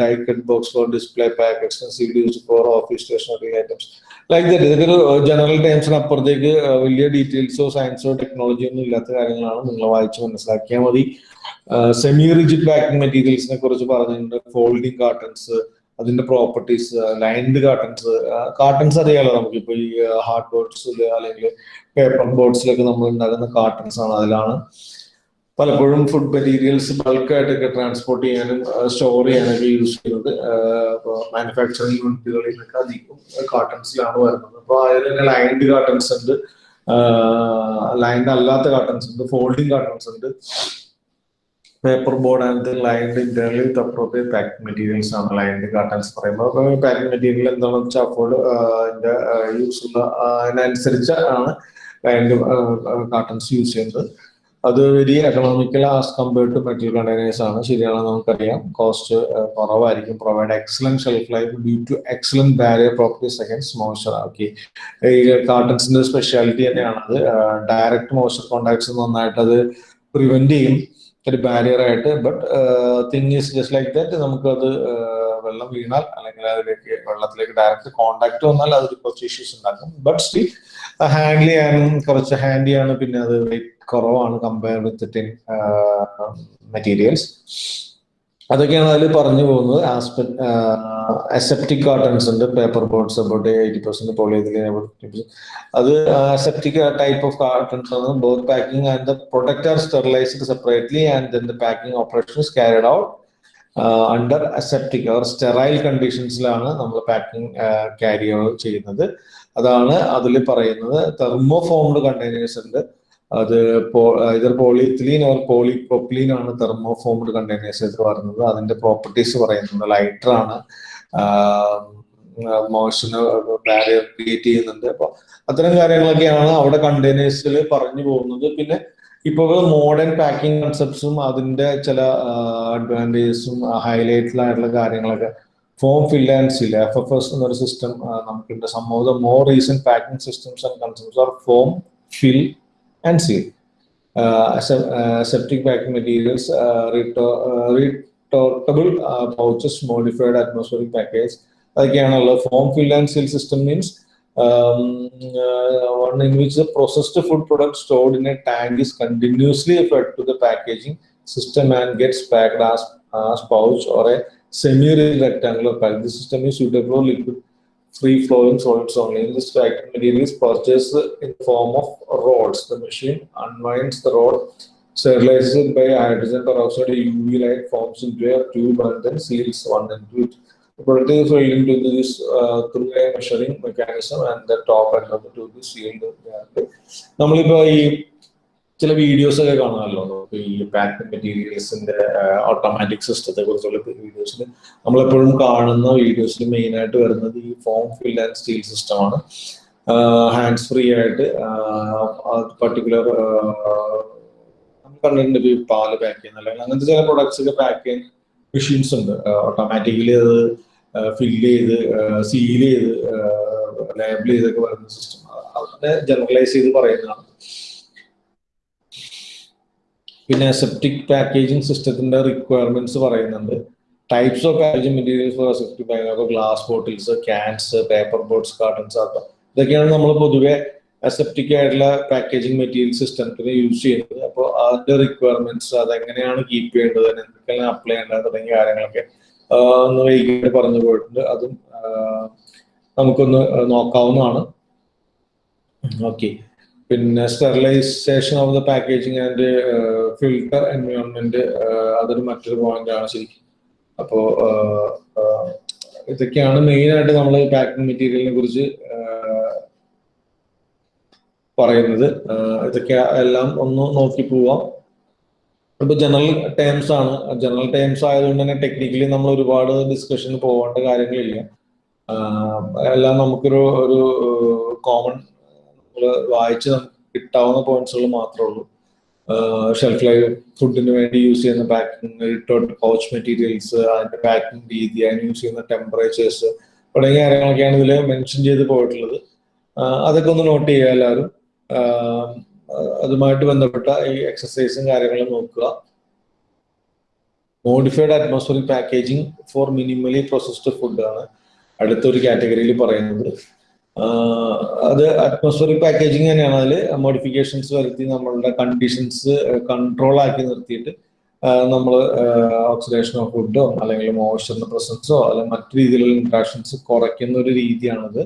diecut box for display pack extensive use for office stationery items like that ഇതൊക്കെ ഒരു ജനറൽ ടൈംസിന് അപ്പുറത്തേക്ക് വലിയ ഡീറ്റെയിൽസോ സയൻസോ ടെക്നോളജിയോ ഒന്നും ഇല്ലാത്ത കാര്യങ്ങളാണ് നിങ്ങൾ വായിച്ച് മനസ്സിലാക്കിയാൽ മതി. സെമി റിജിഡ് പാക്കിംഗ് മെറ്റീരിയൽസിനെ കുറിച്ച് പറഞ്ഞിട്ടുണ്ട്. ഫോൾഡിംഗ് കാർട്ടൺസ് അതിന്റെ പ്രോപ്പർട്ടീസ് ലൈൻഡ് കാർട്ടൺസ് കാർട്ടൻസ് അറിയാലോ ഇപ്പൊ ഈ ഹാർഡ് ബോർഡ്സിൽ അല്ലെങ്കിൽ പേപ്പർ ബോർഡ്സിലൊക്കെ നമ്മൾ ഉണ്ടാക്കുന്ന കാർട്ടൻസ് ആണ് അതിലാണ്. പലപ്പോഴും ഫുഡ് മെറ്റീരിയൽസ് ബൾക്കായിട്ടൊക്കെ ട്രാൻസ്പോർട്ട് ചെയ്യാനും സ്റ്റോർ ചെയ്യാനൊക്കെ യൂസ് ചെയ്യുന്നത്. മാനുഫാക്ചറിംഗ് യൂണിറ്റുകളിലൊക്കെ അധികം കാർട്ടൺസിലാണ് വരുന്നത്. അപ്പോൾ അതിൽ തന്നെ ലൈൻഡ് കാർട്ടൺസ് ഉണ്ട്. ലൈൻഡ് അല്ലാത്ത കാർട്ടൺസ് ഉണ്ട് ഫോൾഡിങ് കാർട്ടൺസ് ഉണ്ട്. പേപ്പർ ബോർഡ് ആൻഡ് ലൈൻഡ് ഇന്റർലി വിത്ത് അപ്രോപ്രിയറ്റ് പാക്കിംഗ് മെറ്റീരിയൽസ് ആണ് ലൈൻഡ് കാർട്ടൺസ് പറയുമ്പോൾ പാക്കിംഗ് മെറ്റീരിയൽ എന്താണെന്ന് വെച്ചാൽ അപ്പോൾ അതിന്റെ യൂസ് ഉള്ള അതിനനുസരിച്ച് ആണ് ലൈൻഡ് കാർട്ടൺസ് യൂസ് ചെയ്യുന്നത്. അത് very economical as compared to metal containers ആണ്. ശരിയാണ് നമുക്കറിയാം. കോസ്റ്റ് കുറവായിരിക്കും. Provide excellent shelf life due to excellent barrier properties against moisture okay ഈ കാർട്ടൺസിന്റെ സ്പെഷ്യാലിറ്റി തന്നെയാണ് അത് ഡയറക്റ്റ് മോയ്സ്ചർ കോണ്ടാക്ട്സ് നന്നായിട്ട് അത് പ്രിവെന്റ് ചെയ്യും. ഒരു ബാരിയർ ആയിട്ട് but thing is just like that നമുക്കത് വെള്ളം വീണാൽ അല്ലെങ്കിൽ അതിലേക്ക് വെള്ളത്തിലേക്ക് ഡയറക്റ്റ് കോണ്ടാക്ട് വന്നാൽ അതിൽ കുറച്ച് ഇഷ്യൂസ് ഉണ്ടാക്കും. ബട്ട് സ്റ്റിൽ ഹാൻഡിൽ ചെയ്യാനും കുറച്ച് ഹാൻഡിയാണ് പിന്നെ അത് വെയിറ്റ് കുറവാണ് കമ്പയർ വിത്ത് ടിൻ മെറ്റീരിയൽസ് അതൊക്കെയാണ് അതിൽ പറഞ്ഞു പോകുന്നത്. അസെപ്റ്റിക് കാർട്ടൺസ് ഉണ്ട്. Paper boards about eighty percent polyethylene അത് അസെപ്റ്റിക് ടൈപ്പ് ഓഫ് കാർട്ടൺസ് ആണ്. Both packing and the product are sterilised separately and then the packing operation is carried out under aseptic or sterile കണ്ടീഷൻസിലാണ് നമ്മൾ പാക്കിംഗ് ക്യാരി ചെയ്യുന്നത്. അതാണ് അതിൽ പറയുന്നത്. തെർമോഫോംഡ് കണ്ടെയ്നേഴ്സ് ഉണ്ട്. അത് either polyethylene or polypropylene ആണ് തെർമോഫോംഡ് കണ്ടെയ്നേഴ്സ് പറയുന്നത് അതിന്റെ പ്രോപ്പർട്ടീസ് പറയുന്നത് ലൈറ്റർ ആണ്. മോഷന് ബാരിയർ ക്രിയേറ്റ് ചെയ്യുന്നുണ്ട്. അപ്പൊ അത്തരം കാര്യങ്ങളൊക്കെയാണ് അവിടെ കണ്ടെയ്നേഴ്സിൽ പറഞ്ഞു പോകുന്നത്. പിന്നെ ഇപ്പോൾ മോഡേൺ പാക്കിംഗ് കൺസെപ്റ്റ്സും അതിന്റെ ചില അഡ്വാന്റേജസും ഹൈലൈറ്റിലായിട്ടുള്ള കാര്യങ്ങളൊക്കെ form fill and seal F F S എന്നൊരു സിസ്റ്റം നമുക്കുണ്ട്. സംഭവം more recent packing systems and concepts are form fill and seal. Uh, uh, septic packing materials, uh, retortable uh, pouches, modified atmospheric package. അതൊക്കെയാണല്ലോ form fill and seal system means one in which the processed food product stored in a tank is continuously fed to the packaging system and gets packed as, as pouch or a semi-rectangular pack. This system is suitable for liquid free flowing solids only. This packing material is purchased in the form of rods. The machine unwinds the rod, sterilizes it by hydrogen peroxide, UV light forms into a tube and then seals one end to it. The product is filled into this uh, through a measuring mechanism and the top end of the tube is sealed. നമ്മളിപ്പോ ഈ ചില വീഡിയോസ് ഒക്കെ കാണാമല്ലോ. നമുക്ക് ഈ പാക്ക് മെറ്റീരിയൽസിന്റെ ഓട്ടോമാറ്റിക് സിസ്റ്റത്തെ കുറിച്ചുള്ള വീഡിയോസിൽ നമ്മളെപ്പോഴും കാണുന്ന വീഡിയോസിൽ മെയിൻ ആയിട്ട് വരുന്നത് ഈ ഫോം ഫിൽ ആൻഡ് സ്റ്റീൽ സിസ്റ്റമാണ് ഹാൻഡ്സ് ഫ്രീ ആയിട്ട് പർട്ടിക്കുലർ കണ്ടിട്ടുണ്ട് പാൽ പാക്ക് ചെയ്യുന്ന അല്ലെങ്കിൽ അങ്ങനത്തെ ചില പ്രൊഡക്ട്സ് ഒക്കെ പാക്ക് ചെയ്യാൻ മെഷീൻസ് ഉണ്ട്. ഓട്ടോമാറ്റിക്കലി അത് ഫില്ല് ചെയ്ത് സീൽ ചെയ്ത് ലേബിൾ ചെയ്തൊക്കെ വരുന്ന സിസ്റ്റം അതിനെ ജനറലൈസ് ചെയ്ത് പറയുന്നതാണ്. പിന്നെ സെപ്റ്റിക് പാക്കേജിംഗ് സിസ്റ്റത്തിന്റെ റിക്വയർമെന്റ്സ് പറയുന്നുണ്ട്. Types of packaging materials for septic package glass bottles cans paper boards cartons ആക്കാം ഇതൊക്കെയാണ് നമ്മൾ പൊതുവെ അസെപ്റ്റിക് ആയിട്ടുള്ള പാക്കേജിംഗ് മെറ്റീരിയൽ സിസ്റ്റത്തിന് യൂസ് ചെയ്യുന്നത്. അപ്പോൾ അതിന്റെ റിക്വയർമെന്റ്സ് അതെങ്ങനെയാണ് കീപ്പ് ചെയ്യേണ്ടത് എന്തൊക്കെയാണ് അപ്ലൈ ചെയ്യേണ്ടത് തുടങ്ങിയ കാര്യങ്ങളൊക്കെ ഒന്ന് വൈകിട്ട് പറഞ്ഞു പോയിട്ടുണ്ട്. അതും നമുക്കൊന്ന് നോക്കാവുന്നതാണ്. ഓക്കെ. പിന്നെ sterilisation of the packaging and filter environment അതൊരു മറ്റൊരു പോയിന്റ് ആണ് ശരിക്കും. അപ്പോ ഇതൊക്കെയാണ് മെയിൻ ആയിട്ട് നമ്മൾ പാക്കിംഗ് മെറ്റീരിയലിനെ കുറിച്ച് പറയുന്നത്. ഇതൊക്കെ എല്ലാം ഒന്ന് നോക്കി പോവാം. ഇപ്പൊ ജനറൽ ടേംസ് ആണ്. ജനറൽ ടേംസ് ആയതുകൊണ്ട് തന്നെ ടെക്നിക്കലി നമ്മൾ ഒരുപാട് ഡിസ്കഷന് പോകേണ്ട കാര്യങ്ങളില്ല. എല്ലാം നമുക്കൊരു ഒരു കോമൺ വായിച്ച് നമുക്ക് കിട്ടാവുന്ന പോയിന്റ്സുകൾ മാത്രമേ ഉള്ളൂ. ഷെൽഫ് ലൈഫ് ഫുഡിന് വേണ്ടി യൂസ് ചെയ്യുന്ന പാക്കിംഗ് ഇട്ടോട്ട് പൗച്ച് മെറ്റീരിയൽസ് അതിന്റെ പാക്കിംഗ് രീതി അതിന് യൂസ് ചെയ്യുന്ന ടെമ്പറേച്ചേഴ്സ് തുടങ്ങിയ കാര്യങ്ങളൊക്കെയാണ് ഇതിൽ മെൻഷൻ ചെയ്ത് പോയിട്ടുള്ളത്. അതൊക്കെ ഒന്ന് നോട്ട് ചെയ്യുക എല്ലാവരും. അതുമായിട്ട് ബന്ധപ്പെട്ട ഈ എക്സസൈസും കാര്യങ്ങളും നോക്കുക. Modified atmospheric packaging for minimally processed food ആണ് അടുത്തൊരു കാറ്റഗറിയിൽ പറയുന്നത്. അത് അറ്റ്മോസ്ഫിയറിക് പാക്കേജിങ് തന്നെയാണ് അതിൽ മോഡിഫിക്കേഷൻസ് വരുത്തി നമ്മളുടെ കണ്ടീഷൻസ് കൺട്രോൾ ആക്കി നിർത്തിയിട്ട് നമ്മൾ ഓക്സിഡേഷൻ ഓഫ് ഫുഡോ അല്ലെങ്കിൽ മോയ്സ്ചറിന്റെ പ്രസൻസോ അല്ലെങ്കിൽ മറ്റു രീതിയിലുള്ള ഇൻട്രാക്ഷൻസ് കുറയ്ക്കുന്ന ഒരു രീതിയാണത്.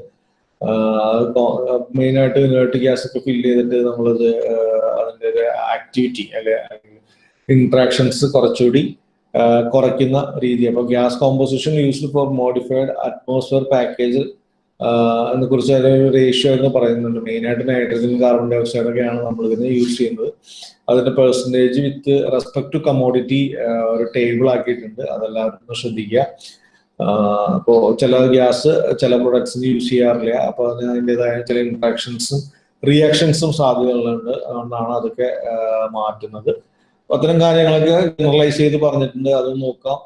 മെയിൻ ആയിട്ട് ഇനേർട്ട് ഗ്യാസ് ഒക്കെ ഫില്ല് ചെയ്തിട്ട് നമ്മളത് അതിന്റെ ഒരു ആക്ടിവിറ്റി അല്ലെങ്കിൽ ഇൻട്രാക്ഷൻസ് കുറച്ചുകൂടി കുറയ്ക്കുന്ന രീതി അപ്പൊ gas composition used for modified atmosphere package കുറിച്ച് അതിനൊരു റേഷ്യോ എന്ന് പറയുന്നുണ്ട്. മെയിൻ ആയിട്ട് നൈട്രജൻ കാർബൺ ഡൈ ഓക്സൈഡ് ഒക്കെയാണ് നമ്മൾ ഇതിന് യൂസ് ചെയ്യുന്നത്. അതിന്റെ percentage with respect to commodity ഒരു ടേബിൾ ആക്കിയിട്ടുണ്ട്. അതെല്ലാവരും ശ്രദ്ധിക്കുക. അപ്പോൾ ചില ഗ്യാസ് ചില പ്രൊഡക്ട്സിന് യൂസ് ചെയ്യാറില്ല. അപ്പോൾ അതിന് അതിന്റെതായ ചില ഇൻട്രാക്ഷൻസും റിയാക്ഷൻസും സാധ്യതകളുണ്ട്. അതുകൊണ്ടാണ് അതൊക്കെ മാറ്റുന്നത്. അത്തരം കാര്യങ്ങളൊക്കെ ജനറലൈസ് ചെയ്ത് പറഞ്ഞിട്ടുണ്ട്. അത് നോക്കാം.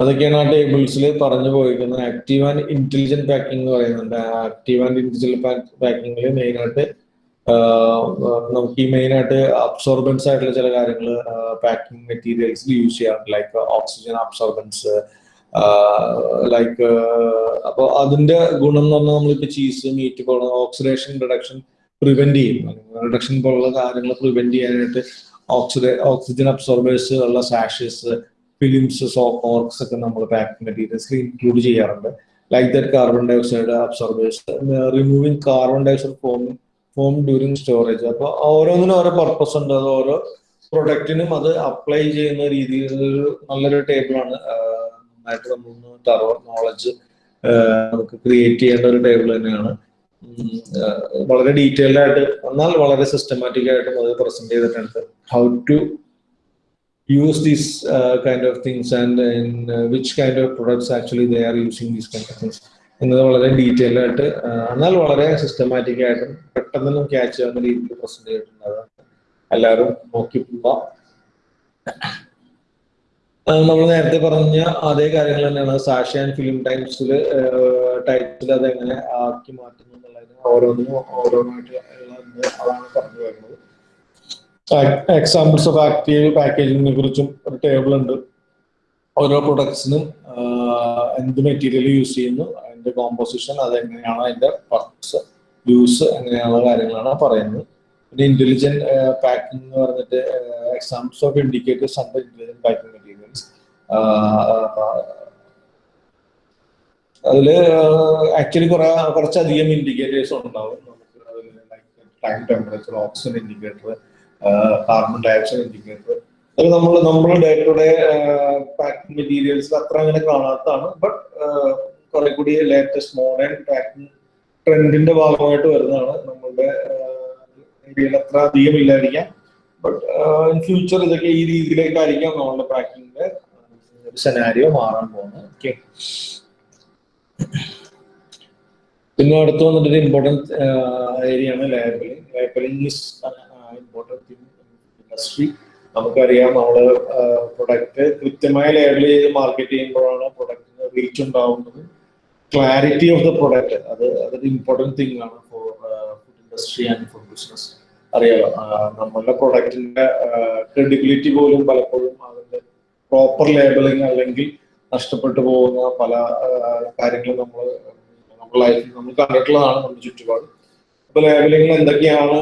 അതൊക്കെയാണ് ആ ടേബിൾസിൽ പറഞ്ഞു പോയിരിക്കുന്നത്. ആക്റ്റീവ് ആൻഡ് ഇന്റലിജന്റ് പാക്കിംഗ് എന്ന് പറയുന്നുണ്ട്. ആക്റ്റീവ് ആൻഡ് ഇന്റലിജന്റ് മെയിൻ ആയിട്ട് നമുക്ക് ഈ മെയിൻ ആയിട്ട് അബ്സോർബൻസ് ആയിട്ടുള്ള ചില കാര്യങ്ങൾ പാക്കിംഗ് മെറ്റീരിയൽസിൽ യൂസ് ചെയ്യാറുണ്ട്. ലൈക്ക് ഓക്സിജൻ അബ്സോർബൻസ് ലൈക്ക് അപ്പോൾ അതിന്റെ ഗുണം എന്ന് പറഞ്ഞാൽ നമ്മളിപ്പോൾ ചീസ് മീറ്റ് പോകണം ഓക്സിഡേഷൻ റിഡക്ഷൻ പ്രിവെന്റ് ചെയ്യും. റിഡക്ഷൻ പോലുള്ള കാര്യങ്ങൾ പ്രിവെന്റ് ചെയ്യാനായിട്ട് ഓക്സിഡേ ഓക്സിജൻ അബ്സോർബേഴ്സ് ഉള്ള സാഷസ് ഫിലിംസ് സോക്കോർക്സ് ഒക്കെ നമ്മൾ പാക്കിംഗ് മെറ്റീരിയൽസിൽ ഇൻക്ലൂഡ് ചെയ്യാറുണ്ട്. Like that carbon dioxide absorbers removing carbon dioxide form form during storage അപ്പൊ ഓരോന്നിനും ഓരോ പർപ്പസ് ഉണ്ട്. അത് ഓരോ പ്രൊഡക്റ്റിനും അത് അപ്ലൈ ചെയ്യുന്ന രീതിയിൽ നല്ലൊരു ടേബിളാണ് നന്നായിട്ട് നമ്മളൊന്ന് തറോ നോളജ് നമുക്ക് ക്രിയേറ്റ് ചെയ്യേണ്ട ഒരു ടേബിൾ തന്നെയാണ്. വളരെ ഡീറ്റെയിൽഡ് ആയിട്ട് എന്നാൽ വളരെ സിസ്റ്റമാറ്റിക് ആയിട്ടും അത് പ്രസന്റ് ചെയ്തിട്ടുണ്ട്. How to use these uh, kind of things and and uh, which kind of products actually they are using these kind of things. എന്നത് വളരെ ഡീറ്റെയിൽ ആയിട്ട് എന്നാൽ വളരെ സിസ്റ്റമാറ്റിക് ആയിട്ടും പെട്ടെന്ന് ക്യാച്ച് ചെയ്യാവുന്ന രീതിയിൽ പ്രസന്റ് ചെയ്തിട്ടുണ്ട് എല്ലാവരും നോക്കി പോവാം നമ്മൾ നേരത്തെ പറഞ്ഞ അതേ കാര്യങ്ങൾ തന്നെയാണ്. സാഷ ആൻഡ് ഫിലിം ടൈംസിൽ ടൈപ്സിൽ അതെങ്ങനെ ആക്കി മാറ്റുന്നു എന്നുള്ളതിന് ഓരോന്നിനും ഓരോന്നായിട്ട് അതാണ് പറഞ്ഞു വരുന്നത്. എക്സാമ്പിൾസ് ഓഫ് ആക്റ്റീവ് പാക്കേജിങ്ങിനെ കുറിച്ചും ഒരു ടേബിൾ ഉണ്ട്. ഓരോ പ്രൊഡക്ട്സിനും എന്ത് മെറ്റീരിയൽ യൂസ് ചെയ്യുന്നു അതിന്റെ കോമ്പോസിഷൻ അതെങ്ങനെയാണ് അതിന്റെ പർപ്പസ് യൂസ് അങ്ങനെയുള്ള കാര്യങ്ങളാണ് പറയുന്നത്. പിന്നെ ഇന്റലിജന്റ് പാക്കിംഗ് എന്ന് പറഞ്ഞിട്ട് examples of indicators under intelligent packing materials അതിൽ ആക്ച്വലി കുറെ കുറച്ചധികം ഇൻഡിക്കേറ്റേഴ്സ് ഉണ്ടാവും. നമുക്ക് time temperature oxygen indicator carbon dioxide indicator അത് നമ്മൾ നമ്മൾ day to day packing materials അത്ര അങ്ങനെ കാണാത്തതാണ്. ബട്ട് കുറെ കൂടി ലേറ്റസ്റ്റ് മോഡേൺ പാക്കിംഗ് ട്രെൻഡിന്റെ ഭാഗമായിട്ട് വരുന്നതാണ്. നമ്മളുടെ ഏരിയയിൽ അത്ര അധികം ഇല്ലായിരിക്കാം. ബട്ട് ഇൻ ഫ്യൂച്ചർ ഇതൊക്കെ ഈ രീതിയിലേക്കായിരിക്കാം നമ്മളുടെ പാക്കിങ്ങിന്റെ സെനാരിയോ മാറാൻ പോകുന്നത്. ഓക്കെ പിന്നെ അടുത്ത് വന്നിട്ട് ഇമ്പോർട്ടന്റ് ഏരിയ ആണ് labelling labelling is important industry നമുക്കറിയാം നമ്മൾ പ്രൊഡക്റ്റ് കൃത്യമായ ലേബിൾ ചെയ്ത് മാർക്കറ്റ് ചെയ്യുമ്പോഴാണ് പ്രൊഡക്റ്റിന് റീച്ച് ഉണ്ടാവുന്നത്. ക്ലാരിറ്റി ഓഫ് ദ പ്രൊഡക്റ്റ് അത് അതൊരു ഇമ്പോർട്ടന്റ് തിങ് ആണ് for food industry and food business അറിയാലോ നമ്മളുടെ പ്രൊഡക്റ്റിന്റെ ക്രെഡിബിലിറ്റി പോലും പലപ്പോഴും അതിന്റെ പ്രോപ്പർ ലേബലിംഗ് അല്ലെങ്കിൽ നഷ്ടപ്പെട്ടു പോകുന്ന പല കാര്യങ്ങളും നമ്മൾ നമ്മൾ ലൈഫിൽ നമ്മൾ കണ്ടിട്ടുള്ളതാണ് നമ്മുടെ ചുറ്റുപാട്. ലേബലിംഗിൽ എന്തൊക്കെയാണ്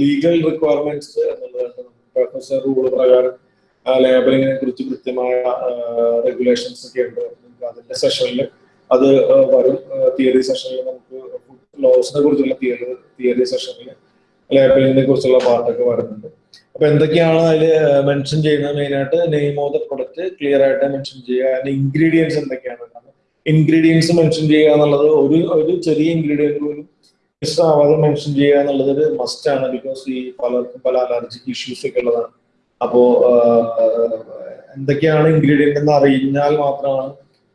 ലീഗൽ റിക്വയർമെന്റ്സ് എന്നുള്ളത് പ്രൊഫസർ റൂൾ പ്രകാരം ലേബലിങ്ങിനെ കുറിച്ച് കൃത്യമായ റെഗുലേഷൻസ് ഒക്കെ ഉണ്ട്. അതിന്റെ സെഷനിൽ അത് വരും. തിയറി സെഷനിൽ നമുക്ക് ലോസിനെ കുറിച്ചുള്ള തിയറി തിയറി സെഷനിൽ ലേബലിങ്ങിനെ കുറിച്ചുള്ള പാർട്ടൊക്കെ വരുന്നുണ്ട്. അപ്പൊ എന്തൊക്കെയാണ് അതിൽ മെൻഷൻ ചെയ്യുന്നത് മെയിനായിട്ട് name of the product clear ആയിട്ട് മെൻഷൻ ചെയ്യുക. അതിന്റെ ഇൻഗ്രീഡിയൻസ് എന്തൊക്കെയാണ്? ഇൻഗ്രീഡിയൻസ് മെൻഷൻ ചെയ്യുക എന്നുള്ളത് ഒരു ഒരു ചെറിയ ഇൻഗ്രീഡിയന്റ് പോലും മിസ്സാവാതെ മെൻഷൻ ചെയ്യുക എന്നുള്ളത് ഒരു മസ്റ്റ് ആണ് ബിക്കോസ് ഈ പലർക്കും പല അലർജിക് ഇഷ്യൂസ് ഒക്കെ ഉള്ളതാണ്. അപ്പോ എന്തൊക്കെയാണ് ഇൻഗ്രീഡിയന്റ് എന്ന് അറിഞ്ഞാൽ മാത്രമാണ്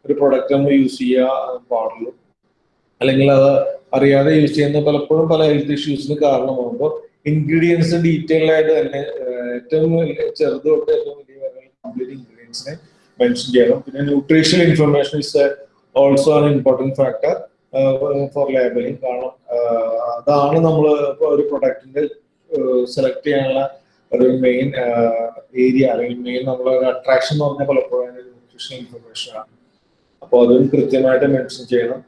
ഒരു പ്രൊഡക്റ്റ് നമ്മൾ യൂസ് ചെയ്യാൻ പാടുള്ളൂ. അല്ലെങ്കിൽ അത് അറിയാതെ യൂസ് ചെയ്യുന്ന പലപ്പോഴും പല ഹെൽത്ത് ഇഷ്യൂസിന് കാരണമാകുമ്പോൾ ഇൻഗ്രീഡിയൻസ് ഡീറ്റെയിൽ ആയിട്ട് തന്നെ ഏറ്റവും ചെറുത് തൊട്ട് ഏറ്റവും വലിയ കംപ്ലീറ്റ് ഇൻഗ്രീഡിയൻസിനെ മെൻഷൻ ചെയ്യണം. പിന്നെ nutritional information is also an important factor for labelling കാരണം അതാണ് നമ്മൾ ഒരു പ്രൊഡക്റ്റിന്റെ സെലക്ട് ചെയ്യാനുള്ള ഒരു മെയിൻ ഏരിയ അല്ലെങ്കിൽ മെയിൻ നമ്മൾ ഒരു അട്രാക്ഷൻ എന്ന് പറഞ്ഞാൽ പലപ്പോഴും ന്യൂട്രീഷൻ ഇൻഫർമേഷൻ ആണ്. അപ്പോൾ അതും കൃത്യമായിട്ട് മെൻഷൻ ചെയ്യണം.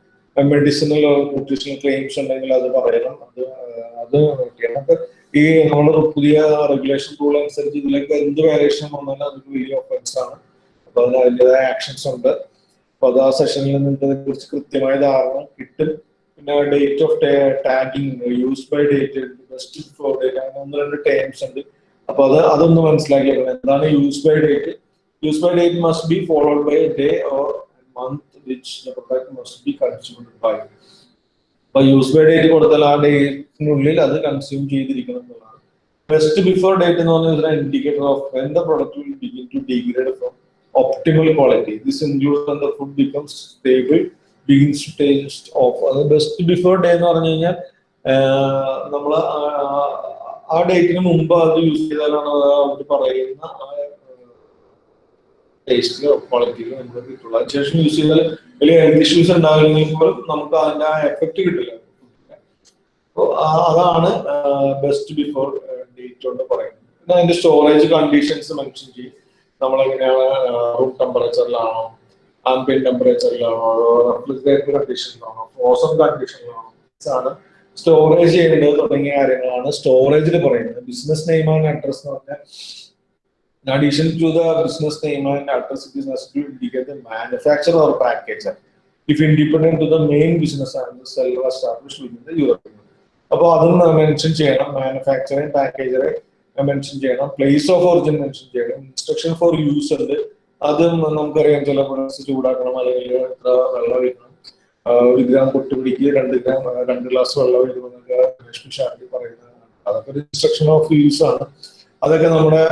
മെഡിസിനൽ ന്യൂട്രീഷൻ ക്ലെയിംസ് ഉണ്ടെങ്കിൽ അത് പറയണം. അത് അത് ചെയ്യണം ഈ നമ്മൾ പുതിയ റെഗുലേഷൻ റൂൾ അനുസരിച്ച് ഇതിലേക്ക് എന്ത് വേരിയേഷൻ വന്നാലും അതൊരു വലിയ ഒഫൻസ് ആണ്. അപ്പൊ അതിന് അതിന്റെതായ ആക്ഷൻസ് ഉണ്ട്. അപ്പൊ അത് ആ സെഷനിൽ നിങ്ങൾക്ക് അതിനെ കുറിച്ച് കൃത്യമായ ധാരണ കിട്ടും. പിന്നെ date of tagging use by date best for date അങ്ങനെ ഒന്ന് രണ്ട് ടേംസ് ഉണ്ട്. അപ്പൊ അത് അതൊന്ന് മനസ്സിലാക്കിയേക്കണം എന്താണ് use by date use by date must be followed by day or month which must be consumed by അപ്പൊ യൂസ് ബൈ ഡേറ്റ് കൊടുത്താൽ ആ ഡേറ്റിനുള്ളിൽ അത് കൺസ്യൂം ചെയ്തിരിക്കണം എന്നുള്ളതാണ്. ബെസ്റ്റ് ബിഫോർ ഡേറ്റ് എന്ന് പറഞ്ഞാൽ indicator of when product begin to degrade from optimal quality. This includes when the food becomes stable, begins to taste off. അത് ബെസ്റ്റ് ബിഫോർ ഡേ എന്ന് പറഞ്ഞു കഴിഞ്ഞാൽ നമ്മൾ ആ ഡേറ്റിന് മുമ്പ് അത് യൂസ് ചെയ്താലാണ് അവർ പറയുന്ന ടേസ്റ്റിലോ ക്വാളിറ്റിയിലോ നമുക്ക് കിട്ടുള്ളൂ അതിനുശേഷം യൂസ് ചെയ്താൽ വലിയ ഹെൽത്ത് ഇഷ്യൂസ് ഉണ്ടാകുന്നെങ്കിൽ പോലും നമുക്ക് അതിന്റെ ആ എഫക്റ്റ് കിട്ടില്ല അപ്പോൾ അതാണ് ബെസ്റ്റ് ബിഫോർ ഡേറ്റ് കൊണ്ട് പറയുന്നത് അതിന്റെ സ്റ്റോറേജ് കണ്ടീഷൻസ് മെൻഷൻ ചെയ്യും നമ്മളെങ്ങനെയാണ് റൂം ടെമ്പറേച്ചറിലാണോ ആംബിയൻ ടെമ്പറേച്ചറിലാണോ റെഫ്രിജറേറ്റർ കണ്ടീഷനിലാണോ ഫ്രോസൺ കണ്ടീഷനിലാണോ ആണ് സ്റ്റോറേജ് ചെയ്യേണ്ടത് തുടങ്ങിയ കാര്യങ്ങളാണ് സ്റ്റോറേജിൽ പറയുന്നത്. ബിസിനസ് നെയിം ആൻഡ് അഡ്രസ് എന്ന് പറഞ്ഞാൽ additional to the business name and address business manufacture or package if independent to the main business and seller establish യൂറോപ്പിൽ അപ്പോൾ അതൊന്ന് മെൻഷൻ ചെയ്യണം. മാനുഫാക്ചറിങ് പാക്കേജറെ മെൻഷൻ ചെയ്യണം. പ്ലേസ് ഓഫ് ഒറിജിൻ മെൻഷൻ ചെയ്യണം. ഇൻസ്ട്രക്ഷൻ ഫോർ യൂസ് ഉണ്ട്. അതും നമുക്കറിയാം ചില പ്രൊഡക്ട്സ് ചൂടാക്കണം അല്ലെങ്കിൽ എത്ര വെള്ളം ഒഴിക്കണം. ഒരു ഗ്രാം പൊട്ടുപിടിക്ക് രണ്ട് ഗ്രാം രണ്ട് ഗ്ലാസ് വെള്ളം ഒഴിക്കണമെന്നൊക്കെ രശ്മി ഷാർജി പറയുന്നതാണ് അതൊക്കെ ഒരു ഇൻസ്ട്രക്ഷൻ ഓഫ് യൂസ് ആണ്. അതൊക്കെ നമ്മുടെ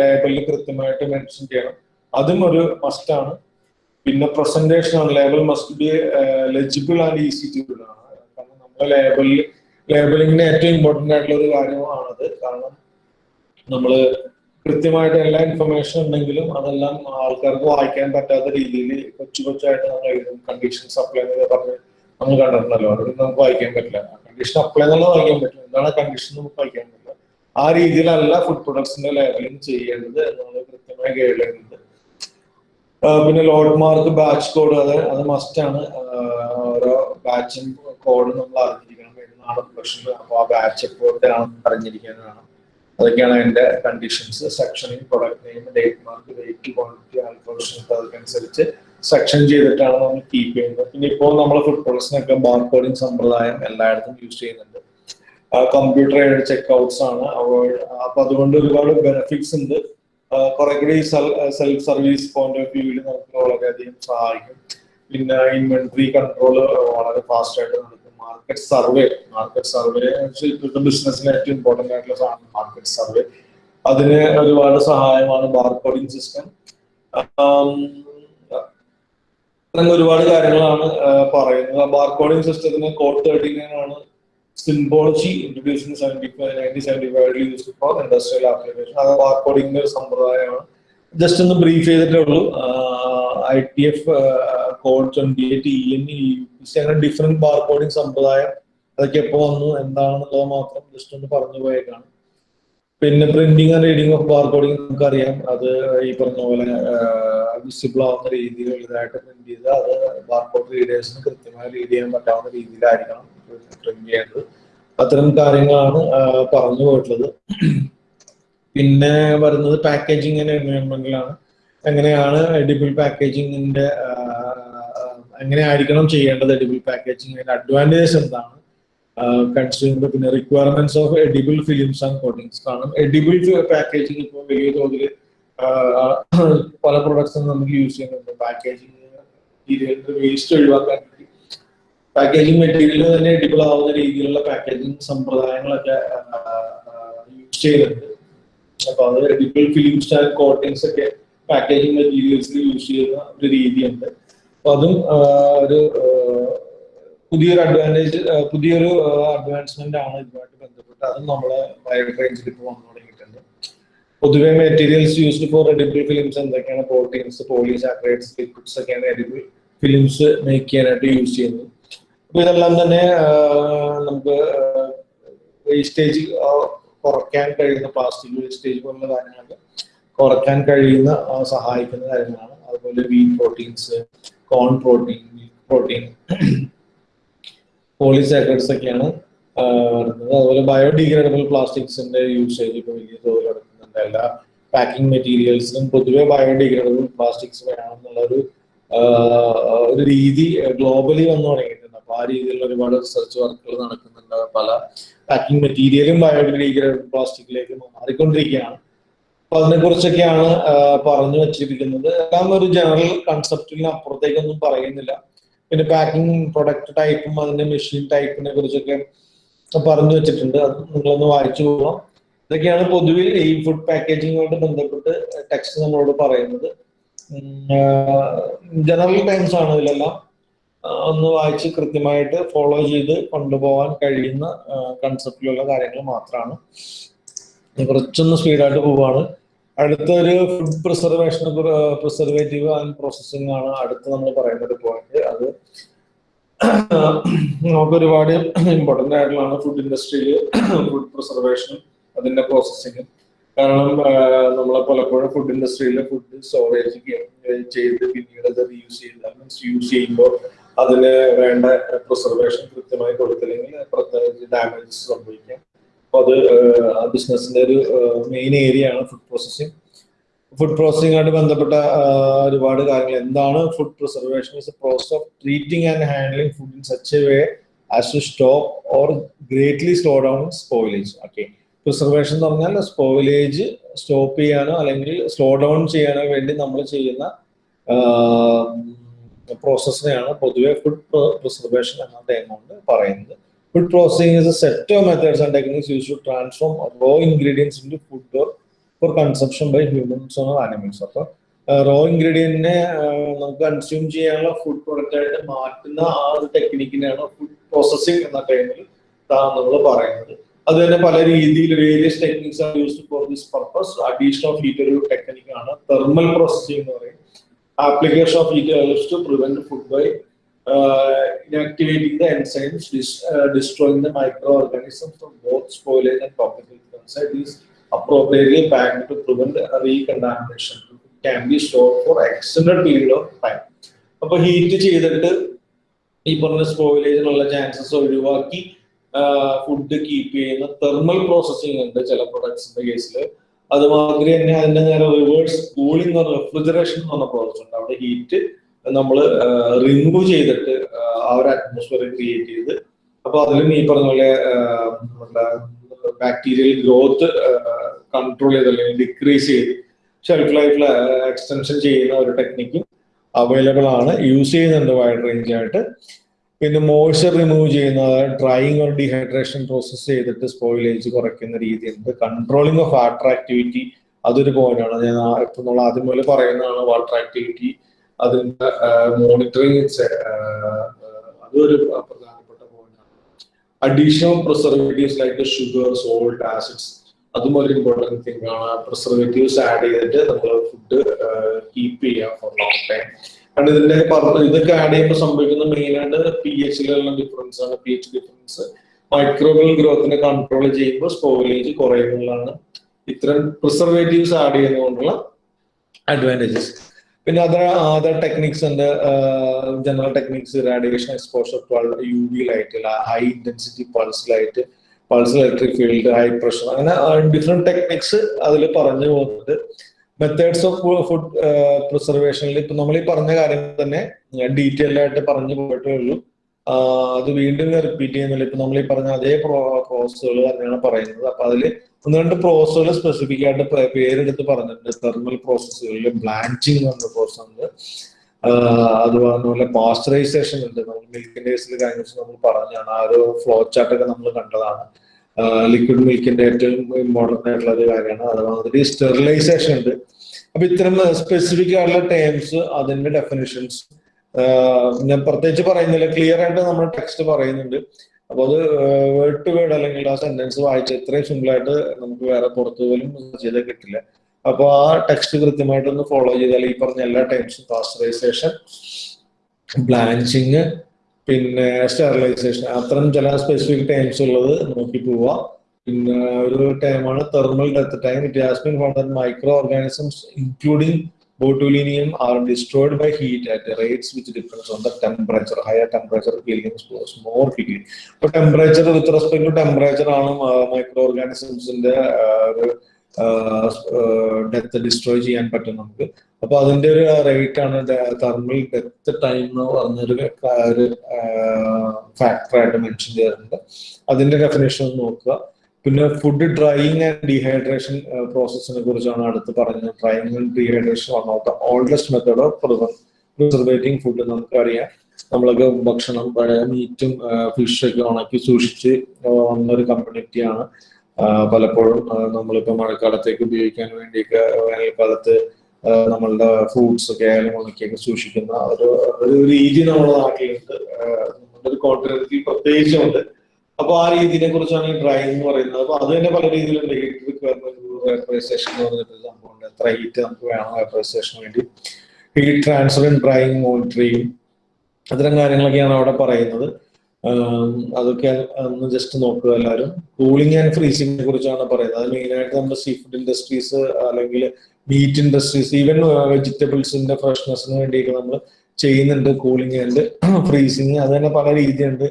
ലേബലിൽ കൃത്യമായിട്ട് മെൻഷൻ ചെയ്യണം. അതും ഒരു മസ്റ്റ് ആണ്. പിന്നെ പ്രസന്റേഷൻ ആണ്. Label must be legible and easy to ആണ്. കാരണം നമ്മുടെ ലേബലിൽ ലേബലിങ്ങിന് ഏറ്റവും ഇമ്പോർട്ടന്റ് ആയിട്ടുള്ള ഒരു കാര്യമാണത്. കാരണം നമ്മൾ കൃത്യമായിട്ട് എല്ലാ ഇൻഫർമേഷൻ ഉണ്ടെങ്കിലും അതെല്ലാം ആൾക്കാർക്ക് വായിക്കാൻ പറ്റാത്ത രീതിയിൽ കൊച്ചു കൊച്ചായിട്ട് നമ്മൾ എഴുതും. കണ്ടീഷൻ സപ്ലൈ എന്നൊക്കെ പറഞ്ഞ് നമ്മൾ കണ്ടിട്ടുണ്ടല്ലോ. അത് നമുക്ക് വായിക്കാൻ പറ്റില്ല. കണ്ടീഷൻ അപ്ലൈ എന്നുള്ളത് വായിക്കാൻ പറ്റില്ല. എന്താണ് കണ്ടീഷൻ നമുക്ക് വായിക്കാൻ പറ്റില്ല. ആ രീതിയിലല്ല ഫുഡ് പ്രൊഡക്ട്സിന്റെ ലേബലിംഗ് ചെയ്യേണ്ടത് എന്നുള്ളത് കൃത്യമായി ലൈൻ പിന്നെ ലോഡ് മാർക്ക് ബാച്ച് കോഡ് അത് അത് മസ്റ്റ് ആണ്. ഓരോ ബാച്ചും കോഡും നമ്മൾ അറിഞ്ഞിരിക്കണം. ഏതാണ് പ്രൊഡക്ഷനിൽ അപ്പോൾ ആ ബാച്ച് എപ്പോഴത്തെ ആണെന്ന് അറിഞ്ഞിരിക്കാനാണ്. അതൊക്കെയാണ് അതിന്റെ conditions sectioning product name date mark weight quantity alcohol അനുസരിച്ച് സെക്ഷൻ ചെയ്തിട്ടാണ് നമ്മൾ കീപ്പ് ചെയ്യുന്നത്. പിന്നെ ഇപ്പോൾ നമ്മൾ ഫുഡ് പ്രൊഡക്ട്സിനൊക്കെ ബാർ കോഡിംഗ് സമ്പ്രദായം എല്ലായിടത്തും യൂസ് ചെയ്യുന്നുണ്ട്. കമ്പ്യൂട്ടർ എയ്ഡ് ചെക്ക് ഔട്ട്സ് ആണ്. അപ്പൊ അതുകൊണ്ട് ഒരുപാട് ബെനിഫിറ്റ്സ് ഉണ്ട്. കുറെ കൂടി സെൽഫ് സർവീസ് പോയിന്റ് ഓഫ് വ്യൂവിൽ നമുക്ക് വളരെയധികം സഹായിക്കും. പിന്നെ ഇൻവെന്ററി കൺട്രോൾ വളരെ ഫാസ്റ്റ് ആയിട്ട് നടക്കും. മാർക്കറ്റ് സർവേ മാർക്കറ്റ് സർവേ ഇപ്പോഴത്തെ ബിസിനസ്സിന് ഏറ്റവും ഇമ്പോർട്ടന്റ് ആയിട്ടുള്ള സാധനം മാർക്കറ്റ് സർവേ അതിന് ഒരുപാട് സഹായമാണ് ബാർകോഡിംഗ് സിസ്റ്റം അങ്ങനെ ഒരുപാട് കാര്യങ്ങളാണ് പറയുന്നത്. ബാർകോഡിംഗ് സിസ്റ്റത്തിന് കോഡ് തേർട്ടി നയൻ ആണ് symbology introducing seventy five nineteen seventy five use for industrial application അത് ബാർകോഡിംഗിന്റെ ഒരു സമ്പ്രദായമാണ്. ജസ്റ്റ് ഒന്ന് ബ്രീഫ് ചെയ്തിട്ടേ ഉള്ളൂ. I T F code twenty eight E N E അങ്ങനെ ഡിഫറെന്റ് ബാർകോഡിംഗ് സമ്പ്രദായം അതൊക്കെ എപ്പോ വന്നു എന്താണെന്നുള്ളത് മാത്രം ജസ്റ്റ് ഒന്ന് പറഞ്ഞു പോയേക്കാണ്. പിന്നെ printing and reading of barcoding നമുക്കറിയാം. അത് ഈ പറഞ്ഞ പോലെ വിസിബിൾ ആവുന്ന രീതിയിൽ ഇതായിട്ട് പ്രിന്റ് ചെയ്ത് അത് ബാർകോഡ് റീഡേഴ്സിന് കൃത്യമായി റീഡ് ചെയ്യാൻ പറ്റാവുന്ന രീതിയിലായിരിക്കണം പ്രിന്റ് ചെയ്യേണ്ടത്. അത്തരം കാര്യങ്ങളാണ് പറഞ്ഞു പോയിട്ടുള്ളത്. പിന്നെ വരുന്നത് പാക്കേജിങ് ആൻഡ് എങ്ങനെയാണ് എഡിബിൾ പാക്കേജിങ്ങിന്റെ എങ്ങനെയായിരിക്കണം ചെയ്യേണ്ടത് എഡിബിൾ പാക്കേജിങ്ങിന്റെ അഡ്വാന്റേജ് എന്താണ്? കൺസ്യൂമർ പിന്നെ requirements of edible films and coatings കാരണം എഡിബിൾ പാക്കേജിങ് ഇപ്പോൾ വലിയ തോതിൽ പല പ്രൊഡക്ട്സും നമുക്ക് യൂസ് ചെയ്യുന്നുണ്ട്. പാക്കേജിങ് മെറ്റീരിയലിന്റെ വേസ്റ്റ് ഒഴിവാക്കാൻ വേണ്ടി. പാക്കേജിങ് മെറ്റീരിയൽ തന്നെ എഡിബിൾ ആവുന്ന രീതിയിലുള്ള പാക്കേജിങ് സമ്പ്രദായങ്ങളൊക്കെ യൂസ് ചെയ്യുന്നുണ്ട് അപ്പൊ അത് എഡിബിൾ ഫിലിംസ് ആൻഡ് കോട്ടിങ്സ് ഒക്കെ പാക്കേജിങ് മെറ്റീരിയൽസിൽ യൂസ് ചെയ്യുന്ന ഒരു രീതിയുണ്ട്. അപ്പൊ അതും ഒരു പുതിയൊരു അഡ്വാന്റേജ് പുതിയൊരു അഡ്വാൻസ്മെന്റ് ആണ് ഇതുമായിട്ട് ബന്ധപ്പെട്ട് അതും നമ്മളെ വൈഡ് റേഞ്ചിൽ ഇപ്പോൾ വന്നു തുടങ്ങിയിട്ടുണ്ട്. പൊതുവേ materials used for edible films എന്തൊക്കെയാണ്? പ്രോട്ടീൻസ് പോളിസാക്രൈഡ്സ് ലിക്വിഡ്സ് ഒക്കെയാണ് എഡിബിൾ ഫിലിംസ് മേക്ക് ചെയ്യാനായിട്ട് യൂസ് ചെയ്യുന്നത്. അപ്പൊ ഇതെല്ലാം തന്നെ നമുക്ക് വേസ്റ്റേജ് കുറയ്ക്കാൻ കഴിയുന്ന പ്ലാസ്റ്റിക് വേസ്റ്റേജ് പോലുള്ള കാര്യങ്ങളൊക്കെ കുറയ്ക്കാൻ കഴിയുന്ന സഹായിക്കുന്ന കാര്യങ്ങളാണ്. അതുപോലെ wheat proteins corn protein protein polysaccharides ഒക്കെയാണ് വരുന്നത്. അതുപോലെ ബയോഡിഗ്രേഡബിൾ പ്ലാസ്റ്റിക്സിന്റെ യൂസേജ് ഇപ്പോൾ വലിയ തോതിൽ നടക്കുന്നുണ്ട്. എല്ലാ പാക്കിംഗ് മെറ്റീരിയൽസിനും പൊതുവെ ബയോഡിഗ്രേഡബിൾ പ്ലാസ്റ്റിക്സ് വേണമെന്നുള്ളൊരു ഒരു രീതി ഗ്ലോബലി വന്നു തുടങ്ങിയിട്ടുണ്ട്. അപ്പൊ ആ രീതിയിലുള്ള ഒരുപാട് റിസർച്ച് വർക്കുകൾ നടക്കുന്നുണ്ട്. പല പാക്കിംഗ് മെറ്റീരിയലും ബയോഡിഗ്രേഡബിൾ പ്ലാസ്റ്റിക്കിലേക്ക് മാറിക്കൊണ്ടിരിക്കുകയാണ്. അപ്പൊ അതിനെ കുറിച്ചൊക്കെയാണ് പറഞ്ഞു വെച്ചിരിക്കുന്നത്. എല്ലാം ഒരു ജനറൽ കൺസെപ്റ്റിന് അപ്പുറത്തേക്കൊന്നും പറയുന്നില്ല. പിന്നെ പാക്കിംഗ് പ്രൊഡക്റ്റ് ടൈപ്പും അതിന്റെ മെഷീൻ ടൈപ്പിനെ കുറിച്ചൊക്കെ പറഞ്ഞു വെച്ചിട്ടുണ്ട്. അത് നിങ്ങളൊന്ന് വായിച്ചു പോകാം ഇതൊക്കെയാണ് പൊതുവിൽ ഈ ഫുഡ് പാക്കേജിങ്ങുമായിട്ട് ബന്ധപ്പെട്ട് ടെക്സ്റ്റ് നമ്മളോട് പറയുന്നത്. ജനറൽ ടൈംസ് ആണ് ഇതിലെല്ലാം. ഒന്ന് വായിച്ച് കൃത്യമായിട്ട് ഫോളോ ചെയ്ത് കൊണ്ടുപോകാൻ കഴിയുന്ന കൺസെപ്റ്റിലുള്ള കാര്യങ്ങൾ മാത്രമാണ് കുറച്ചൊന്ന് സ്പീഡായിട്ട് പോവാണ്. അടുത്ത ഒരു food preservation preservative and processing ആണ് അടുത്ത് നമ്മൾ പറയുന്ന ഒരു പോയിന്റ് അത് നമുക്ക് ഒരുപാട് ഇമ്പോർട്ടന്റ് ആയിട്ടുള്ളതാണ് ഫുഡ് ഇൻഡസ്ട്രിയിൽ ഫുഡ് പ്രിസർവേഷനും അതിന്റെ പ്രോസസ്സിങ്ങും കാരണം നമ്മളെ പലപ്പോഴും ഫുഡ് ഇൻഡസ്ട്രിയിൽ ഫുഡ് സ്റ്റോറേജ് ചെയ്ത് പിന്നീട് അത് റീയൂസ് ചെയ്ത് മീൻസ് യൂസ് ചെയ്യുമ്പോൾ അതിന് വേണ്ട പ്രിസർവേഷൻ കൃത്യമായി കൊടുത്തില്ലെങ്കിൽ ഡാമേജസ് സംഭവിക്കാം. അപ്പൊ അത് ആ ബിസിനസിന്റെ ഒരു മെയിൻ ഏരിയ ആണ് ഫുഡ് പ്രോസസ്സിംഗ് ഫുഡ് പ്രോസസ്സിങ്ങായിട്ട് ബന്ധപ്പെട്ട ഒരുപാട് കാര്യങ്ങൾ. എന്താണ് food preservation is a process of treating and handling food in such a way as to stop or greatly slow down spoilage okay preservation എന്ന് പറഞ്ഞാൽ സ്പോയിലേജ് സ്റ്റോപ്പ് ചെയ്യാനോ അല്ലെങ്കിൽ സ്ലോ ഡൗൺ ചെയ്യാനോ വേണ്ടി നമ്മൾ ചെയ്യുന്ന പ്രോസസ്സിനെയാണ് പൊതുവെ ഫുഡ് പ്രിസർവേഷൻ എന്ന ടൈം കൊണ്ട് പറയുന്നത്. Food processing is a set of methods and techniques use to transform raw ingredients into food or for consumption by humans or animals അപ്പൊ റോ ഇൻഗ്രീഡിയന്റിനെ നമുക്ക് കൺസ്യൂം ചെയ്യാനുള്ള ഫുഡ് പ്രൊഡക്റ്റ് ആയിട്ട് മാറ്റുന്ന ആ ഒരു ടെക്നിക്കിനെയാണ് ഫുഡ് പ്രോസസ്സിംഗ് എന്ന ടൈമിൽ നമ്മൾ പറയുന്നത്. അത് തന്നെ പല രീതിയിൽ various techniques are used for this purpose addition of heat ഒരു ടെക്നിക്കാണ് തെർമൽ പ്രോസസ്സിംഗ് എന്ന് പറയും. Application of heat to prevent food by inactivating the enzymes, dis, uh, destroying the microorganisms from both spoilage and topical inside is appropriately packed to prevent recontamination. Can be stored for extended period of time. അപ്പൊ ഹീറ്റ് ചെയ്തിട്ട് ഈ പറഞ്ഞ സ്പോയിലേജിനുള്ള ചാൻസസ് ഒഴിവാക്കി ഫുഡ് കീപ്പ് ചെയ്യുന്ന തെർമൽ പ്രോസസ്സിംഗ് ഉണ്ട് ചില പ്രൊഡക്ട്സിന്റെ കേസിൽ അതുമാതിരി തന്നെ അതിന്റെ നേരെ റിവേഴ്സ് കൂളിംഗ് റെഫ്രിജറേഷൻ എന്ന് പറഞ്ഞ പ്രോസസ് ഉണ്ട് അവിടെ ഹീറ്റ് നമ്മൾ റിമൂവ് ചെയ്തിട്ട് ആ ഒരു അറ്റ്മോസ്ഫിയർ ക്രിയേറ്റ് ചെയ്ത് അപ്പൊ അതിലും ഈ പറഞ്ഞ പോലെ ബാക്ടീരിയൽ ഗ്രോത്ത് കൺട്രോൾ ചെയ്ത് അല്ലെങ്കിൽ ഡിക്രീസ് ചെയ്ത് ഷെൽഫ് ലൈഫിൽ എക്സ്റ്റൻഷൻ ചെയ്യുന്ന ഒരു ടെക്നിക്കും അവൈലബിൾ ആണ്. യൂസ് ചെയ്യുന്നുണ്ട് വൈഡ് റേഞ്ച് ആയിട്ട്. പിന്നെ മോയ്സ്ചർ റിമൂവ് ചെയ്യുന്ന ഡ്രൈയിങ് ഓർ ഡീഹൈഡ്രേഷൻ പ്രോസസ്സ് ചെയ്തിട്ട് സ്പോയിലേജ് കുറയ്ക്കുന്ന രീതിയുണ്ട്. കൺട്രോളിങ് ഓഫ് വാട്ടർ ആക്ടിവിറ്റി അതൊരു പോയിന്റ് ആണ്. ഞാൻ നമ്മൾ ആദ്യം പോലെ പറയുന്നതാണ് വാട്ടർ ആക്ടിവിറ്റി അതിന്റെ മോണിറ്ററിങ് അതൊരു പ്രധാനപ്പെട്ട പോയിന്റാണ് additional preservatives like sugar salt acids അതും ഒരു ഇമ്പോർട്ടന്റ് തിങ് ആണ്. പ്രിസർവേറ്റീവ്സ് ആഡ് ചെയ്തിട്ട് നമ്മൾ ഫുഡ് കീപ്പ് ചെയ്യാം ഫോർ ലോങ് ടൈം കാരണം ഇതിന്റെ പറഞ്ഞു ഇതൊക്കെ ആഡ് ചെയ്യുമ്പോൾ സംഭവിക്കുന്ന മെയിൻ ആയിട്ട് പി എച്ചിലുള്ള ഡിഫറൻസ് ആണ്. പി എച്ച് ഡിഫറൻസ് മൈക്രോബിയൽ ഗ്രോത്തിനെ കൺട്രോൾ ചെയ്യുമ്പോൾ സ്പോയിലേജ് കുറയുന്നതാണ്. ഇത്തരം പ്രിസർവേറ്റീവ്സ് ആഡ് ചെയ്യുന്നതുകൊണ്ടുള്ള അഡ്വാന്റേജസ് പിന്നെ അതർ അതർ ടെക്നിക്സ് ഉണ്ട്. General techniques radiation exposure U V light high intensity pulse light pulse electric field high pressure അങ്ങനെ ഡിഫറെന്റ് ടെക്നിക്സ് അതിൽ പറഞ്ഞു പോകുന്നത് മെത്തേഡ്സ് ഓഫ് ഫുഡ് പ്രിസർവേഷനിൽ ഇപ്പൊ നമ്മൾ ഈ പറഞ്ഞ കാര്യം തന്നെ ഡീറ്റെയിൽ ആയിട്ട് പറഞ്ഞു പോയിട്ടേ ഉള്ളൂ. അത് വീണ്ടും റിപ്പീറ്റ് ചെയ്യുന്നില്ല. ഇപ്പൊ നമ്മൾ ഈ പറഞ്ഞ അതേ പ്രോസസ്സുകൾ തന്നെയാണ് പറയുന്നത്. അപ്പൊ അതിൽ ഒന്ന് രണ്ട് പ്രോസസ്സുകൾ സ്പെസിഫിക് ആയിട്ട് പേരെടുത്ത് പറഞ്ഞിട്ടുണ്ട്. തെർമൽ പ്രോസസ്സുകളിൽ ബ്ലാഞ്ചിങ് എന്ന പ്രോസസ് ഉണ്ട്. അതുപോലെ പാസ്ചറൈസേഷൻ ഉണ്ട്. നമ്മൾ മിൽക്കിന്റെ കേസിൽ നമ്മൾ പറഞ്ഞാണ് ആ ഒരു ഫ്ലോ ചാർട്ട് ഒക്കെ നമ്മൾ കണ്ടതാണ്. ലിക്വിഡ് മിൽക്കിന്റെ ഏറ്റവും ഇമ്പോർട്ടന്റ് ആയിട്ടുള്ള ഒരു കാര്യമാണ്. അതുമാതിരി സ്റ്റെറിലൈസേഷൻ ഉണ്ട്. അപ്പൊ ഇത്തരം സ്പെസിഫിക് ആയിട്ടുള്ള ടേംസ് അതിന്റെ ഡെഫിനിഷൻസ് ഞാൻ പ്രത്യേകിച്ച് പറയുന്നില്ല. ക്ലിയർ ആയിട്ട് നമ്മൾ ടെക്സ്റ്റ് പറയുന്നുണ്ട്. അപ്പൊ അത് വേർഡ് ടു വേർഡ് അല്ലെങ്കിൽ ആ സെന്റൻസ് വായിച്ച് ഇത്രയും സിമ്പിൾ ആയിട്ട് നമുക്ക് വേറെ പുറത്തു പോലും ചെയ്താൽ കിട്ടില്ല. അപ്പൊ ആ ടെക്സ്റ്റ് കൃത്യമായിട്ടൊന്ന് ഫോളോ ചെയ്താൽ ഈ പറഞ്ഞ എല്ലാ ടൈംസും പാസ്റ്ററൈസേഷൻ ബ്ലാഞ്ചിങ് പിന്നെ സ്റ്റെറിലൈസേഷൻ അത്രയും ചില സ്പെസിഫിക് ടൈംസ് ഉള്ളത് നോക്കി പോവുക പിന്നെ ഒരു ടൈമാണ് thermal death time it has been that micro organisms including botulinum are destroyed by heat at rates which depends on the temperature. Higher temperature killing spores more quickly. ഇപ്പൊ temperature with respect to temperature ആണ് മൈക്രോ ഓർഗാനിസംസിന്റെ ഡെത്ത് ഡിസ്ട്രോയ് ചെയ്യാൻ പറ്റും നമുക്ക് അപ്പൊ അതിന്റെ ഒരു റേറ്റ് ആണ് തെർമൽ ഡെത്ത് ടൈം എന്ന് പറഞ്ഞൊരു ഒരു ഫാക്ടറായിട്ട് മെൻഷൻ ചെയ്തിട്ടുണ്ട് അതിന്റെ ഡെഫിനേഷൻ നോക്കുക പിന്നെ ഫുഡ് ഡ്രൈയിങ് ആൻഡ് ഡീഹൈഡ്രേഷൻ പ്രോസസ്സിനെ കുറിച്ചാണ് അടുത്ത് പറഞ്ഞത്. Drying and dehydration one the oldest method of preserving food നമുക്കറിയാം നമ്മളൊക്കെ ഭക്ഷണം പഴയ മീറ്റും ഫിഷൊക്കെ ഉണക്കി സൂക്ഷിച്ച് വന്നൊരു കമ്മ്യൂണിറ്റിയാണ് പലപ്പോഴും നമ്മളിപ്പോൾ മഴക്കാലത്തേക്ക് ഉപയോഗിക്കാൻ വേണ്ടിയൊക്കെ വേനൽക്കാലത്ത് നമ്മളുടെ ഫ്രൂട്ട്സ് ഒക്കെ ആയാലും ഉണക്കിയൊക്കെ സൂക്ഷിക്കുന്ന ഒരു ഒരു രീതി നമ്മുടെ നാട്ടിലുണ്ട്. നമ്മുടെ ഒരു കോണ്ടിനെന്റിൽ പ്രത്യേകിച്ചുണ്ട് അപ്പൊ ആ രീതിയെ കുറിച്ചാണ് ഈ ഡ്രൈവ് എന്ന് പറയുന്നത്. അപ്പൊ അത് തന്നെ പല രീതിയിലുണ്ട് ഹീറ്റ് റിക്വയർമെന്റ് എന്ന് പറഞ്ഞിട്ട് സംഭവമുണ്ട്. എത്ര ഹീറ്റ് നമുക്ക് വേണം വേപ്പറൈസേഷന് വേണ്ടി. ഹീറ്റ് ട്രാൻസ്ഫർ ഡ്രൈയിങ് മോണിറ്ററിങ് അത്തരം കാര്യങ്ങളൊക്കെയാണ് അവിടെ പറയുന്നത്. അതൊക്കെ ഒന്ന് ജസ്റ്റ് നോക്കുക എല്ലാവരും. കൂളിംഗ് ആൻഡ് ഫ്രീസിങ്ങിനെ കുറിച്ചാണ് പറയുന്നത്. അത് മെയിനായിട്ട് നമ്മുടെ സീ ഫുഡ് ഇൻഡസ്ട്രീസ് അല്ലെങ്കിൽ മീറ്റ് ഇൻഡസ്ട്രീസ് ഈവൻ വെജിറ്റബിൾസിന്റെ ഫ്രഷ്നെസ്സിന് വേണ്ടിയിട്ട് നമ്മൾ ചെയ്യുന്നുണ്ട് കൂളിംഗ് ആൻഡ് ഫ്രീസിങ് അത് തന്നെ പല രീതിയുണ്ട്.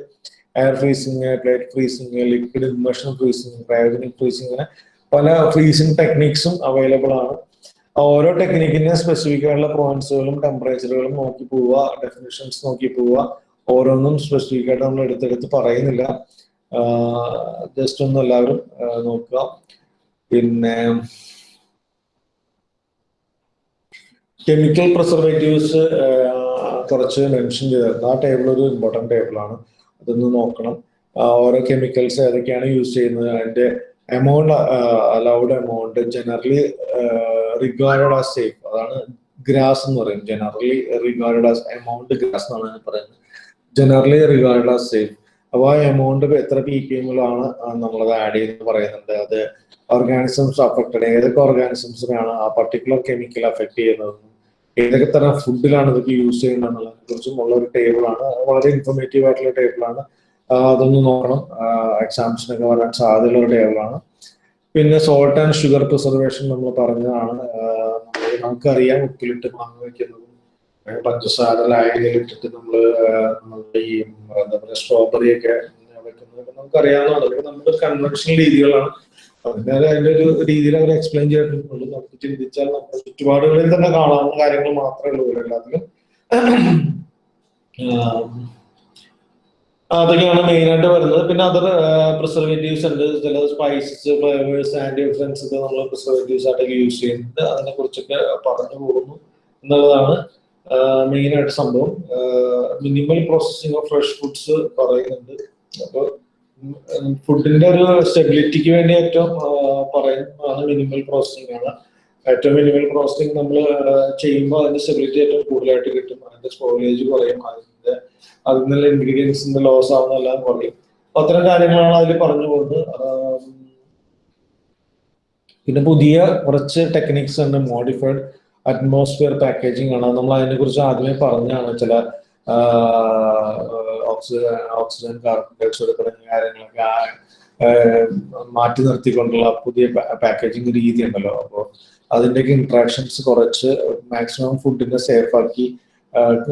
Air freezing plate freezing liquid immersion freezing cryogenic freezing അങ്ങനെ പല ഫ്രീസിങ് ടെക്നിക്സും അവൈലബിൾ ആണ്. ഓരോ ടെക്നിക്കിന്റെ സ്പെസിഫിക് ആയിട്ടുള്ള പോയിന്റ്സുകളും ടെമ്പറേച്ചറുകളും നോക്കി പോവുക ഡെഫിനിഷൻസ് നോക്കി പോവുക. ഓരോന്നും സ്പെസിഫിക് ആയിട്ട് നമ്മൾ എടുത്തെടുത്ത് പറയുന്നില്ല. ജസ്റ്റ് ഒന്ന് എല്ലാവരും നോക്കുക. പിന്നെ കെമിക്കൽ പ്രിസർവേറ്റീവ്സ് കുറച്ച് മെൻഷൻ ചെയ്തിരുന്നു ആ ടേബിൾ ഒരു ഇമ്പോർട്ടന്റ് ടേബിളാണ് അതൊന്ന് നോക്കണം. ഓരോ കെമിക്കൽസ് ഏതൊക്കെയാണ് യൂസ് ചെയ്യുന്നത് അതിന്റെ amount allowed amount generally regard as safe അതാണ് ഗ്രാസ് എന്ന് പറയും generally regard as amount GRAS എന്നാണ് പറയുന്നത്. ജനറലി റിഗാർഡ് ആസ് സേഫ് അപ്പോൾ ആ എമൗണ്ട് എത്ര പി കെ എമ്മിലാണ് നമ്മളത് ആഡ് ചെയ്യുന്നത് പറയുന്നുണ്ട്. അത് ഓർഗാനിസംസ് അഫക്റ്റഡ് ഏതൊക്കെ ഓർഗാനിസംസിനാണ് ആ പർട്ടിക്കുലർ കെമിക്കൽ അഫക്ട് ചെയ്യുന്നത്? ഏതൊക്കെ തരം ഫുഡിലാണ് ഇതൊക്കെ യൂസ് ചെയ്യുന്നത് എന്നുള്ളതിനെ കുറിച്ചും ഉള്ള ഒരു ടേബിളാണ് വളരെ ഇൻഫോർമേറ്റീവ് ആയിട്ടുള്ള ടേബിളാണ് അതൊന്ന് നോക്കണം. എക്സാംസിനൊക്കെ വരാൻ സാധ്യതയുള്ള ടേബിളാണ് പിന്നെ സോൾട്ട് ആൻഡ് ഷുഗർ പ്രിസർവേഷൻ നമ്മൾ പറഞ്ഞതാണ്. നമുക്കറിയാം ഉപ്പിലിട്ട് മാങ്ങ വയ്ക്കുന്നതും പഞ്ചസാര ലായനിലിട്ടിട്ട് നമ്മൾ നമ്മളുടെ ഈ എന്താ പറയുക സ്ട്രോബെറി ഒക്കെ വെക്കുന്നതൊക്കെ നമുക്കറിയാവുന്നതാണ്. നമ്മുടെ കൺവെൻഷണൽ രീതികളാണ്. അതിന്റെ ഒരു രീതിയിൽ അവർ എക്സ്പ്ലെയിൻ ചെയ്തിട്ടുള്ളൂ നമുക്ക് ചിന്തിച്ചാൽ നമ്മുടെ ചുറ്റുപാടുകളിൽ തന്നെ കാണാവുന്ന കാര്യങ്ങൾ മാത്രമേ ഉള്ളൂ എല്ലാത്തിലും. അതൊക്കെയാണ് മെയിൻ ആയിട്ട് വരുന്നത്. പിന്നെ അതർ പ്രിസർവേറ്റീവ്സ് ഉണ്ട്. ചില സ്പൈസസ് ഫ്ലേവേഴ്സ് ആന്റി ഓക്സിഡൻസ് ഒക്കെ നമ്മൾ പ്രിസർവേറ്റീവ്സ് ആയിട്ടൊക്കെ യൂസ് ചെയ്യുന്നുണ്ട്. അതിനെ കുറിച്ചൊക്കെ പറഞ്ഞു പോകുന്നു എന്നുള്ളതാണ് മെയിൻ ആയിട്ട് സംഭവം. Minimal processing of fresh foods പറയുന്നുണ്ട്. അപ്പോൾ ഫുഡിന്റെ ഒരു സ്റ്റെബിലിറ്റിക്ക് വേണ്ടി ഏറ്റവും പറയുന്നതാണ് മിനിമൽ പ്രോസസ്സിംഗ് ആണ്. ഏറ്റവും മിനിമൽ പ്രോസസ്സിംഗ് നമ്മൾ ചെയ്യുമ്പോൾ അതിന്റെ സ്റ്റെബിലിറ്റി ഏറ്റവും കൂടുതലായിട്ട് കിട്ടും. അതിന്റെ സ്റ്റോറേജ് കുറയും. അതിന്റെ അതിൽ നിന്നുള്ള ഇൻഗ്രീഡിയൻസിന്റെ ലോസ് ആവുന്നെല്ലാം കുറയും. അപ്പൊ അത്തരം കാര്യങ്ങളാണ് അതിൽ പറഞ്ഞു പോകുന്നത്. പിന്നെ പുതിയ കുറച്ച് ടെക്നിക്സ് ഉണ്ട്. മോഡിഫൈഡ് അറ്റ്മോസ്ഫിയർ പാക്കേജിംഗ് ആണ്. നമ്മൾ അതിനെ കുറിച്ച് ആദ്യമേ പറഞ്ഞാണ് ചില ഓക്സിജൻ ഓക്സിജൻ കാർബൺ ഡയോക്സൈഡ് തുടങ്ങിയ കാര്യങ്ങളൊക്കെ മാറ്റി നിർത്തിക്കൊണ്ടുള്ള പുതിയ പാക്കേജിങ് രീതി ഉണ്ടല്ലോ അപ്പോൾ അതിന്റെയൊക്കെ ഇൻട്രാക്ഷൻസ് കുറച്ച് മാക്സിമം ഫുഡിനെ സേഫാക്കി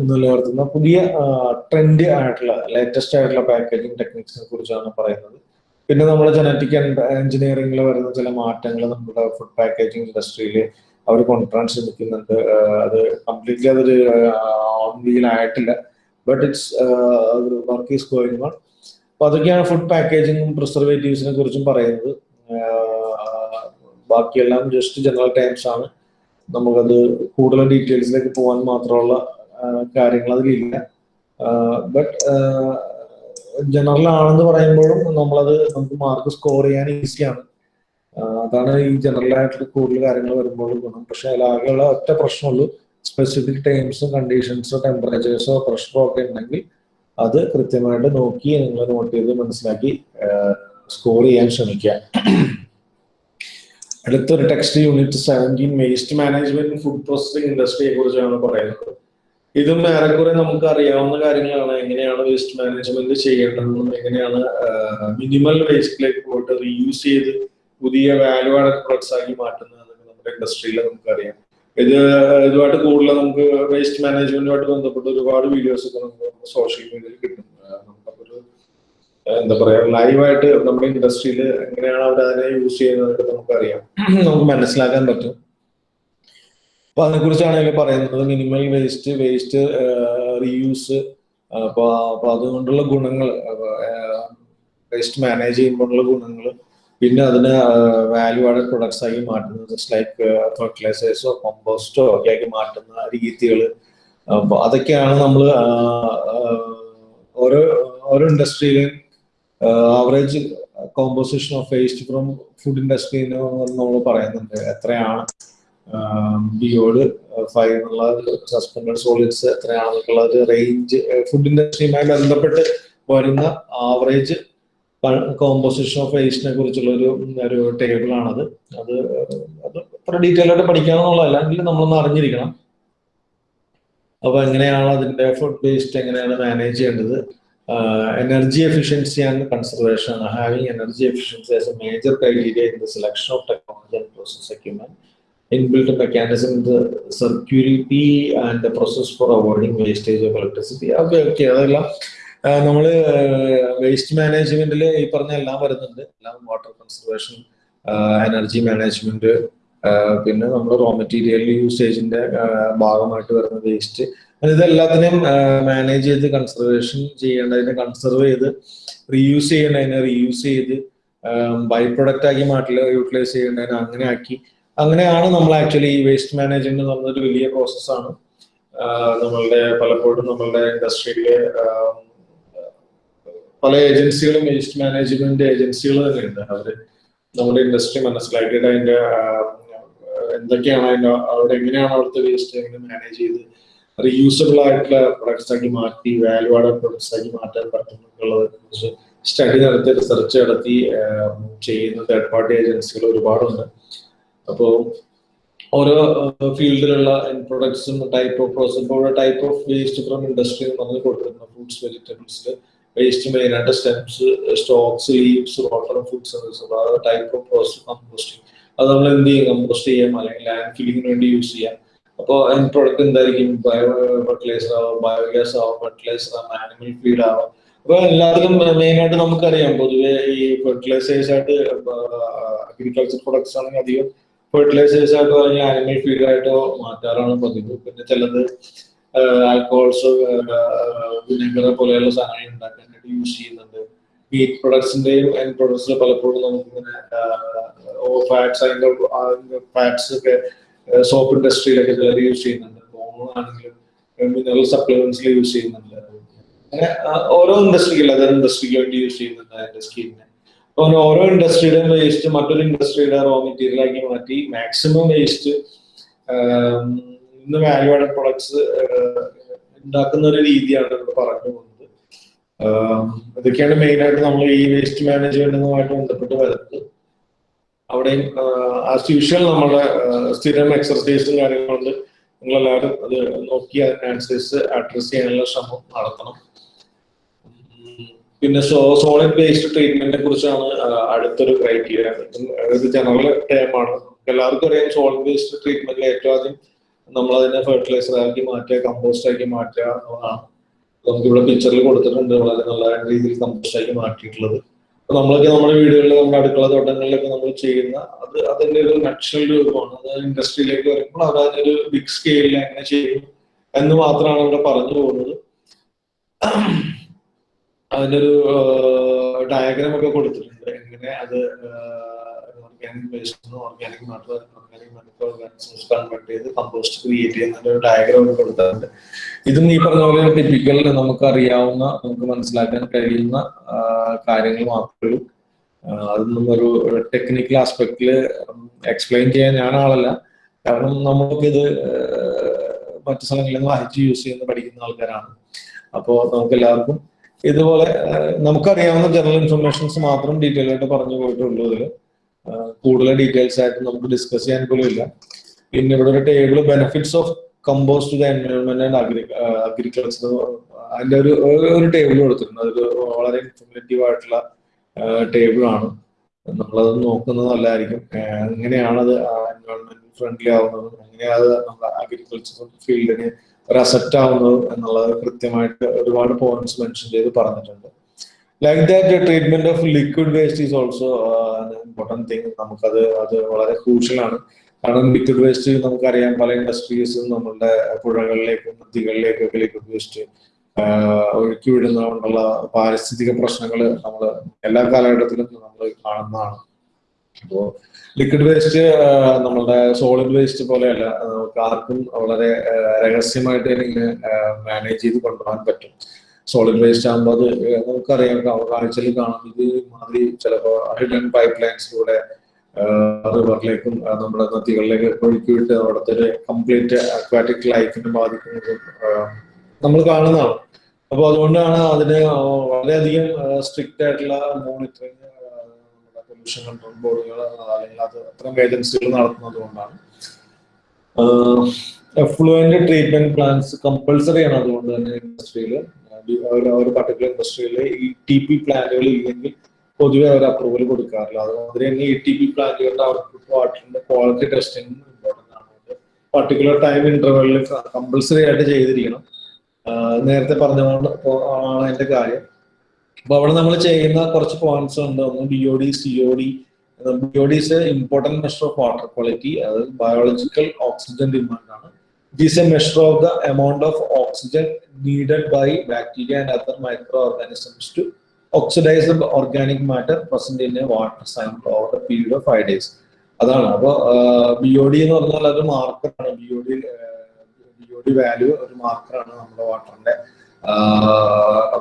നിലനിർത്തുന്ന പുതിയ ട്രെൻഡ് ആയിട്ടുള്ള ലേറ്റസ്റ്റ് ആയിട്ടുള്ള പാക്കേജിങ് ടെക്നിക്സിനെ കുറിച്ചാണ് പറയുന്നത്. പിന്നെ നമ്മുടെ ജനറ്റിക് എഞ്ചിനീയറിംഗിൽ വരുന്ന ചില മാറ്റങ്ങൾ നമ്മുടെ ഫുഡ് പാക്കേജിങ് ഇൻഡസ്ട്രിയിൽ അവർ കൊണ്ടുവരാൻ ശ്രമിക്കുന്നുണ്ട്. അത് കംപ്ലീറ്റ്ലി അതൊരു ഓൺ വീൽ ആയിട്ടില്ല but it's work is going on അപ്പൊ അതൊക്കെയാണ് ഫുഡ് പാക്കേജിങ്ങും പ്രിസർവേറ്റീവ്സിനെ കുറിച്ചും പറയുന്നത്. ബാക്കിയെല്ലാം ജസ്റ്റ് ജനറൽ ടൈംസ് ആണ്. നമുക്കത് കൂടുതൽ ഡീറ്റെയിൽസിലേക്ക് പോകാൻ മാത്രമുള്ള കാര്യങ്ങൾ അതിലില്ല. ബട്ട് ജനറൽ ആണെന്ന് പറയുമ്പോഴും നമ്മളത് നമുക്ക് മാർക്ക് സ്കോർ ചെയ്യാൻ ഈസിയാണ് അതാണ് ഈ ജനറൽ ആയിട്ടുള്ള കൂടുതൽ കാര്യങ്ങൾ വരുമ്പോഴും ഗുണം. പക്ഷെ അതിലാകെയുള്ള ഒറ്റ പ്രശ്നമുള്ളൂ. സ്പെസിഫിക് ടൈംസും കണ്ടീഷൻസോ ടെമ്പറേച്ചേഴ്സോ പ്രഷറോ ഒക്കെ ഉണ്ടെങ്കിൽ അത് കൃത്യമായിട്ട് നോക്കി നിങ്ങൾ നോട്ട് ചെയ്ത് മനസ്സിലാക്കി സ്കോർ ചെയ്യാൻ ശ്രമിക്കുക. അടുത്തൊരു text unit seventeen waste management food processing ഇൻഡസ്ട്രിയെ കുറിച്ചാണ് പറയുന്നത്. ഇതും ഏറെക്കുറെ നമുക്ക് അറിയാവുന്ന കാര്യങ്ങളാണ്. എങ്ങനെയാണ് വേസ്റ്റ് മാനേജ്മെന്റ് ചെയ്യേണ്ടതെന്നും എങ്ങനെയാണ് മിനിമൽ വേസ്റ്റിലേക്ക് പോയിട്ട് റീയൂസ് ചെയ്ത് പുതിയ വാല്യൂ ആഡ് പ്രൊഡക്ട്സ് ആക്കി മാറ്റുന്നത് നമ്മുടെ ഇൻഡസ്ട്രിയിൽ നമുക്കറിയാം. ഇത് ഇതുമായിട്ട് കൂടുതൽ നമുക്ക് വേസ്റ്റ് മാനേജ്മെന്റുമായിട്ട് ബന്ധപ്പെട്ട് ഒരുപാട് വീഡിയോസ് ഒക്കെ നമുക്ക് സോഷ്യൽ മീഡിയയിൽ കിട്ടും. നമുക്കൊരു എന്താ പറയാ ലൈവായിട്ട് നമ്മുടെ ഇൻഡസ്ട്രിയിൽ എങ്ങനെയാണ് അവർ അതിനെ യൂസ് ചെയ്യുന്നതൊക്കെ നമുക്കറിയാം. നമുക്ക് മനസ്സിലാക്കാൻ പറ്റും. അപ്പൊ അതിനെക്കുറിച്ചാണ് ഇതിൽ പറയുന്നത് മിനിമൽ വേസ്റ്റ് വേസ്റ്റ് റീയൂസ് അപ്പൊ അതുകൊണ്ടുള്ള ഗുണങ്ങൾ വേസ്റ്റ് മാനേജ് ചെയ്യുമ്പോഴുള്ള ഗുണങ്ങൾ പിന്നെ അതിനെ വാല്യൂ ആഡ് പ്രൊഡക്ട്സ് ആക്കി മാറ്റുന്നത് ജസ്റ്റ് ലൈക്ക് ഫെർട്ടിലൈസേഴ്സോ കോമ്പോസ്റ്റോ ഒക്കെ ആക്കി മാറ്റുന്ന രീതികൾ. അതൊക്കെയാണ് നമ്മൾ ഓരോ ഓരോ ഇൻഡസ്ട്രിയിലും average composition of waste from food industry നമ്മൾ പറയുന്നുണ്ട്. എത്രയാണ് ബിയോഡ് ഫൈവ് എന്നുള്ള സസ്പെൻഡഡ് സോളിഡ്സ് എത്രയാണെന്നുള്ളത് ഒരു റേഞ്ച് ഫുഡ് ഇൻഡസ്ട്രിയുമായി ബന്ധപ്പെട്ട് വരുന്ന ആവറേജ് കോമ്പോസിഷൻ ഓഫ് വേസ്റ്റിനെ കുറിച്ചുള്ള ഒരു ഒരു ടേബിൾ ആണത്. അത് അത് അത്ര ഡീറ്റെയിൽ ആയിട്ട് പഠിക്കാമെന്നുള്ളതല്ല എങ്കിലും നമ്മളൊന്ന് അറിഞ്ഞിരിക്കണം. അപ്പൊ എങ്ങനെയാണ് അതിന്റെ ഫുഡ് വേസ്റ്റ് എങ്ങനെയാണ് മാനേജ് ചെയ്യേണ്ടത്? Energy efficiency and conservation having energy efficiency as a major criteria in the selection of technology and process equipment inbuilt mechanism the circularity and the process for avoiding wastage of electricity. നമ്മൾ വേസ്റ്റ് മാനേജ്മെന്റിൽ ഈ പറഞ്ഞ എല്ലാം വരുന്നുണ്ട്. എല്ലാം വാട്ടർ കൺസർവേഷൻ എനർജി മാനേജ്മെന്റ് പിന്നെ നമ്മൾ റോ മെറ്റീരിയൽ യൂസേജിന്റെ ഭാഗമായിട്ട് വരുന്ന വേസ്റ്റ്. ഇതെല്ലാത്തിനെയും മാനേജ് ചെയ്ത് കൺസർവേഷൻ ചെയ്യേണ്ടതിനെ കൺസർവ് ചെയ്ത് റീയൂസ് ചെയ്യേണ്ടതിനെ റീയൂസ് ചെയ്ത് ബൈ പ്രൊഡക്റ്റ് ആക്കി മാറ്റിൽ യൂട്ടിലൈസ് ചെയ്യേണ്ടതിനെ അങ്ങനെ ആക്കി. അങ്ങനെയാണ് നമ്മൾ ആക്ച്വലി ഈ വേസ്റ്റ് മാനേജ്മെന്റ് എന്ന് പറഞ്ഞൊരു വലിയ പ്രോസസ്സാണ്. നമ്മളുടെ പലപ്പോഴും നമ്മളുടെ ഇൻഡസ്ട്രിയിലെ പല ഏജൻസികളും വേസ്റ്റ് മാനേജ്മെന്റ് ഏജൻസികൾ തന്നെയുണ്ട് അവർ നമ്മുടെ ഇൻഡസ്ട്രി മനസ്സിലാക്കിയിട്ട് അതിന്റെ എന്തൊക്കെയാണ് അതിന്റെ അവിടെ എങ്ങനെയാണ് അവിടുത്തെ വേസ്റ്റ് എങ്ങനെ മാനേജ് ചെയ്ത് റീയൂസബിൾ ആയിട്ടുള്ള പ്രൊഡക്ട്സ് ആക്കി മാറ്റി വാല്യൂ ആഡ് പ്രൊഡക്ട്സ് ആക്കി മാറ്റാൻ പറ്റുന്നുള്ളത് സ്റ്റഡി നടത്തി റിസർച്ച് നടത്തി ചെയ്യുന്ന തേർഡ് പാർട്ടി ഏജൻസികൾ ഒരുപാടുണ്ട്. അപ്പോൾ ഓരോ ഫീൽഡിലുള്ള പ്രൊഡക്ട്സും type of process type of waste from industry പറഞ്ഞു കൊടുക്കുന്ന ഫ്രൂട്ട്സ് വെജിറ്റബിൾസിൽ വേസ്റ്റ് മെയിനായിട്ട് stems stalks leaves water food service type of composting അത് നമ്മൾ എന്ത് ചെയ്യും? കമ്പോസ്റ്റ് ചെയ്യാം. അല്ലെങ്കിൽ ലാൻഡ് ഫില്ലിങ്ങിന് വേണ്ടി യൂസ് ചെയ്യാം. അപ്പോൾ അതിന് പ്രൊഡക്റ്റ് എന്തായിരിക്കും? ബയോ ഫെർട്ടിലൈസർ ആവാം ബയോഗ്യാസ് ആവാം ഫെർട്ടിലൈസർ ആവാം ആനിമൽ ഫീഡ് ആവാം. അപ്പൊ എല്ലാത്തിലും മെയിനായിട്ട് നമുക്കറിയാം. പൊതുവെ ഈ ഫെർട്ടിലൈസേഴ്സ് ആയിട്ട് അഗ്രികൾച്ചർ പ്രൊഡക്ട്സ് ആണെങ്കിൽ അധികം ഫെർട്ടിലൈസേഴ്സ് ആയിട്ട് അല്ലെങ്കിൽ ആനിമൽ ഫീഡ് ആയിട്ടോ മാറ്റാറാണ് പതിവ്. പിന്നെ ചിലത് ആൽക്കഹോൾസ് വിനെഗർ പോലെയുള്ള സാധനങ്ങൾ ഉണ്ടാക്കാനായിട്ട് യൂസ് ചെയ്യുന്നുണ്ട്. മീറ്റ് പ്രൊഡക്ട്സിന്റെയും ആൻഡ് പ്രൊഡക്ട്സിൽ പലപ്പോഴും നമുക്കിങ്ങനെ ഫാറ്റ്സ് അതിന്റെ ഫാറ്റ്സ് ഒക്കെ സോപ്പ് ഇൻഡസ്ട്രിയിലൊക്കെ ചിലർ യൂസ് ചെയ്യുന്നുണ്ട്. ആണെങ്കിലും മിനറൽ സപ്ലിമെന്റ്സിൽ യൂസ് ചെയ്യുന്നുണ്ട്. അങ്ങനെ ഓരോ ഇൻഡസ്ട്രിക്കും അതർ ഇൻഡസ്ട്രിക്ക് വേണ്ടി യൂസ് ചെയ്യുന്നുണ്ട് അതിന്റെ സ്കിന്നിനെ അപ്പൊ ഓരോ ഇൻഡസ്ട്രിയുടെയും വേസ്റ്റ് മറ്റൊരു ഇൻഡസ്ട്രിയുടെ റോ മെറ്റീരിയൽ ആക്കി മാറ്റി മാക്സിമം വേസ്റ്റ് ഇന്ന് വാല്യൂ ആഡഡ് പ്രൊഡക്ട്സ് ഉണ്ടാക്കുന്ന ഒരു രീതിയാണ് ഇവിടെ പറഞ്ഞു പോകുന്നത്. ഇതൊക്കെയാണ് മെയിൻ ആയിട്ട് നമ്മൾ ഈ വേസ്റ്റ് മാനേജ്മെന്റുമായിട്ട് ബന്ധപ്പെട്ട് വരുന്നത്. അവിടെയും ആസ് യൂഷ്വൽ നമ്മുടെ സ്ഥിരം എക്സർസൈസും കാര്യങ്ങളുണ്ട്. നിങ്ങളെല്ലാവരും അത് നോക്കി അതിനനുസരിച്ച് അഡ്രസ് ചെയ്യാനുള്ള ശ്രമം നടത്തണം. പിന്നെ സോ സോളിഡ് വേസ്റ്റ് ട്രീറ്റ്മെന്റിനെ കുറിച്ചാണ് അടുത്തൊരു ക്രൈറ്റീരിയ ഇത് ജനറൽ ആണ്. എല്ലാവർക്കും അറിയാം സോളിഡ് വേസ്റ്റ് ട്രീറ്റ്മെന്റിൽ ഏറ്റവും ആദ്യം നമ്മൾ അതിനെ ഫെർട്ടിലൈസർ ആക്കി മാറ്റുക കമ്പോസ്റ്റ് ആക്കി മാറ്റുക എന്നുള്ളതാണ്. നമുക്ക് ഇവിടെ പിക്ചറിൽ കൊടുത്തിട്ടുണ്ട് വളരെ നല്ല രീതിയിൽ കമ്പോസ്റ്റ് ആക്കി മാറ്റിയിട്ടുള്ളത്. അപ്പൊ നമ്മളൊക്കെ നമ്മുടെ വീടുകളിൽ നമ്മുടെ അടുക്കള തോട്ടങ്ങളിലൊക്കെ നമ്മൾ ചെയ്യുന്ന അത് അതിന്റെ ഒരു നക്ഷൽ രൂപമാണ്. അത് ഇൻഡസ്ട്രിയിലേക്ക് വരുമ്പോൾ അത് അതിനൊരു ബിഗ് സ്കെയിലിൽ എങ്ങനെ ചെയ്യും എന്ന് മാത്രമാണ് ഇവിടെ പറഞ്ഞു പോകുന്നത്. അതിന്റെ ഒരു ഡയഗ്രാം ഒക്കെ കൊടുത്തിട്ടുണ്ട്. എങ്ങനെ അത് organic waste organic matter organic matter organic convert ചെയ്ത് കമ്പോസ്റ്റ് ക്രിയേറ്റ് ചെയ്യുന്ന ഒരു ഡയഗ്രാം കൊടുത്തിട്ടുണ്ട്. ഇതും ഈ പറഞ്ഞ പോലെ ടിപ്പിക്കൽ നമുക്ക് അറിയാവുന്ന നമുക്ക് മനസ്സിലാക്കാൻ കഴിയുന്ന കാര്യങ്ങൾ മാത്രമേ അതൊന്നും ഒരു ടെക്നിക്കൽ ആസ്പെക്റ്റിൽ എക്സ്പ്ലെയിൻ ചെയ്യാൻ ഞാൻ ആളല്ല. കാരണം നമുക്കിത് മറ്റു സ്ഥലങ്ങളിൽ നിന്ന് വായിച്ച് യൂസ് ചെയ്യുന്ന പഠിക്കുന്ന ആൾക്കാരാണ്. അപ്പോൾ നമുക്ക് എല്ലാവർക്കും ഇതുപോലെ നമുക്കറിയാവുന്ന ജനറൽ ഇൻഫർമേഷൻസ് മാത്രം ഡീറ്റെയിൽ ആയിട്ട് പറഞ്ഞു പോയിട്ടുള്ളൂ കൂടുതൽ ഡീറ്റെയിൽസ് ആയിട്ട് നമുക്ക് ഡിസ്കസ് ചെയ്യാൻ പോലും ഇല്ല. പിന്നെ ഇവിടെ ഒരു table benefits of compost the environment and agri agriculture അതിന്റെ ഒരു ഒരു ടേബിൾ കൊടുത്തിട്ടുണ്ട്. അതൊരു വളരെ ഇൻഫോർമേറ്റീവ് ആയിട്ടുള്ള ടേബിൾ ആണ്. നമ്മളത് നോക്കുന്നത് നല്ലതായിരിക്കും. എങ്ങനെയാണ് അത് എൻവയോൺമെന്റ് ഫ്രണ്ട്ലി ആവുന്നതും? എങ്ങനെയാണ് നമ്മുടെ അഗ്രികൾച്ചർ ഫീൽഡിന് ഒരു അസറ്റ് ആവുന്നത്? എന്നുള്ളത് കൃത്യമായിട്ട് ഒരുപാട് പോയിന്റ്സ് മെൻഷൻ ചെയ്ത് പറഞ്ഞിട്ടുണ്ട്. Like that treatment of liquid waste is also important thing നമുക്കത് അത് വളരെ ക്രൂഷ്യലാണ് കാരണം ലിക്വിഡ് വേസ്റ്റ് നമുക്കറിയാം പല ഇൻഡസ്ട്രീസും നമ്മളുടെ പുഴകളിലേക്കും നദികളിലേക്കും ഒക്കെ ലിക്വിഡ് വേസ്റ്റ് ഒഴുക്കി വിടുന്നതുകൊണ്ടുള്ള പാരിസ്ഥിതിക പ്രശ്നങ്ങൾ നമ്മൾ എല്ലാ കാലഘട്ടത്തിലും നമ്മൾ കാണുന്നതാണ്. അപ്പോൾ ലിക്വിഡ് വേസ്റ്റ് നമ്മളുടെ സോളിഡ് വേസ്റ്റ് പോലെയല്ല നമുക്ക് ആർക്കും വളരെ രഹസ്യമായിട്ട് ഇങ്ങനെ മാനേജ് ചെയ്ത് കൊണ്ടുപോകാൻ പറ്റും. സോളിഡ് വേസ്റ്റ് ആകുമ്പോൾ അത് നമുക്കറിയാം കാഴ്ചയിൽ കാണാം. ഇത് മാതിരി ചിലപ്പോൾ ഹിഡൻ പൈപ്പ് ലൈൻസിലൂടെ റിവറിലേക്കും നമ്മുടെ നദികളിലേക്ക് ഒഴുക്കി വിട്ട് അവിടുത്തെ ഒരു കംപ്ലീറ്റ് അക്വാറ്റിക് ലൈഫിനെ ബാധിക്കുന്നതും നമ്മൾ കാണുന്നതാണ്. അപ്പോൾ അതുകൊണ്ടാണ് അതിന് വളരെയധികം സ്ട്രിക്റ്റ് ആയിട്ടുള്ള മോണിറ്ററിങ് പൊല്യൂഷൻ കൺട്രോൾ ബോർഡുകൾ അല്ലെങ്കിൽ അത് അത്തരം ഏജൻസികൾ നടത്തുന്നത് കൊണ്ടാണ്. എഫ്ലുവന്റ് ട്രീറ്റ്മെന്റ് പ്ലാൻസ് കമ്പൾസറി ആണ് അതുകൊണ്ട് തന്നെ ഇൻഡസ്ട്രിയിൽ ഒരു പർട്ടിക്കുലർ ഇൻഡസ്ട്രിയിൽ ഈ ടി പി പ്ലാന്റുകൾ ഇല്ലെങ്കിൽ പൊതുവെ അവർ അപ്രൂവൽ കൊടുക്കാറില്ല. അതുമാതിരി തന്നെ ഈ ടി പി പ്ലാന്റുകളുടെ ഔട്ട്പുട്ട് വാട്ടറിന്റെ ക്വാളിറ്റി ടെസ്റ്റിംഗ് ഇമ്പോർട്ടന്റ് ആണ്. പർട്ടിക്കുലർ ടൈം ഇന്റർവെല്ലിൽ കമ്പൾസറി ആയിട്ട് ചെയ്തിരിക്കണം. നേരത്തെ പറഞ്ഞതുകൊണ്ട് ആണ് അതിന്റെ കാര്യം. അപ്പൊ അവിടെ നമ്മൾ ചെയ്യുന്ന കുറച്ച് പോയിന്റ്സ് ഉണ്ട്. ഒന്ന് B O D C O D B O D is important measure of water quality അത് biological oxygen demand is a measure of the amount of oxygen needed by bacteria and other micro organisms to oxidise the organic matter present in a water sample over the period of five days അതാണ്. അപ്പോൾ ബി ഒ ഡി എന്ന് പറഞ്ഞാൽ അത് മാർക്കറാണ് B O D B O D value ഒരു മാർക്കറാണ് നമ്മുടെ വാട്ടറിന്റെ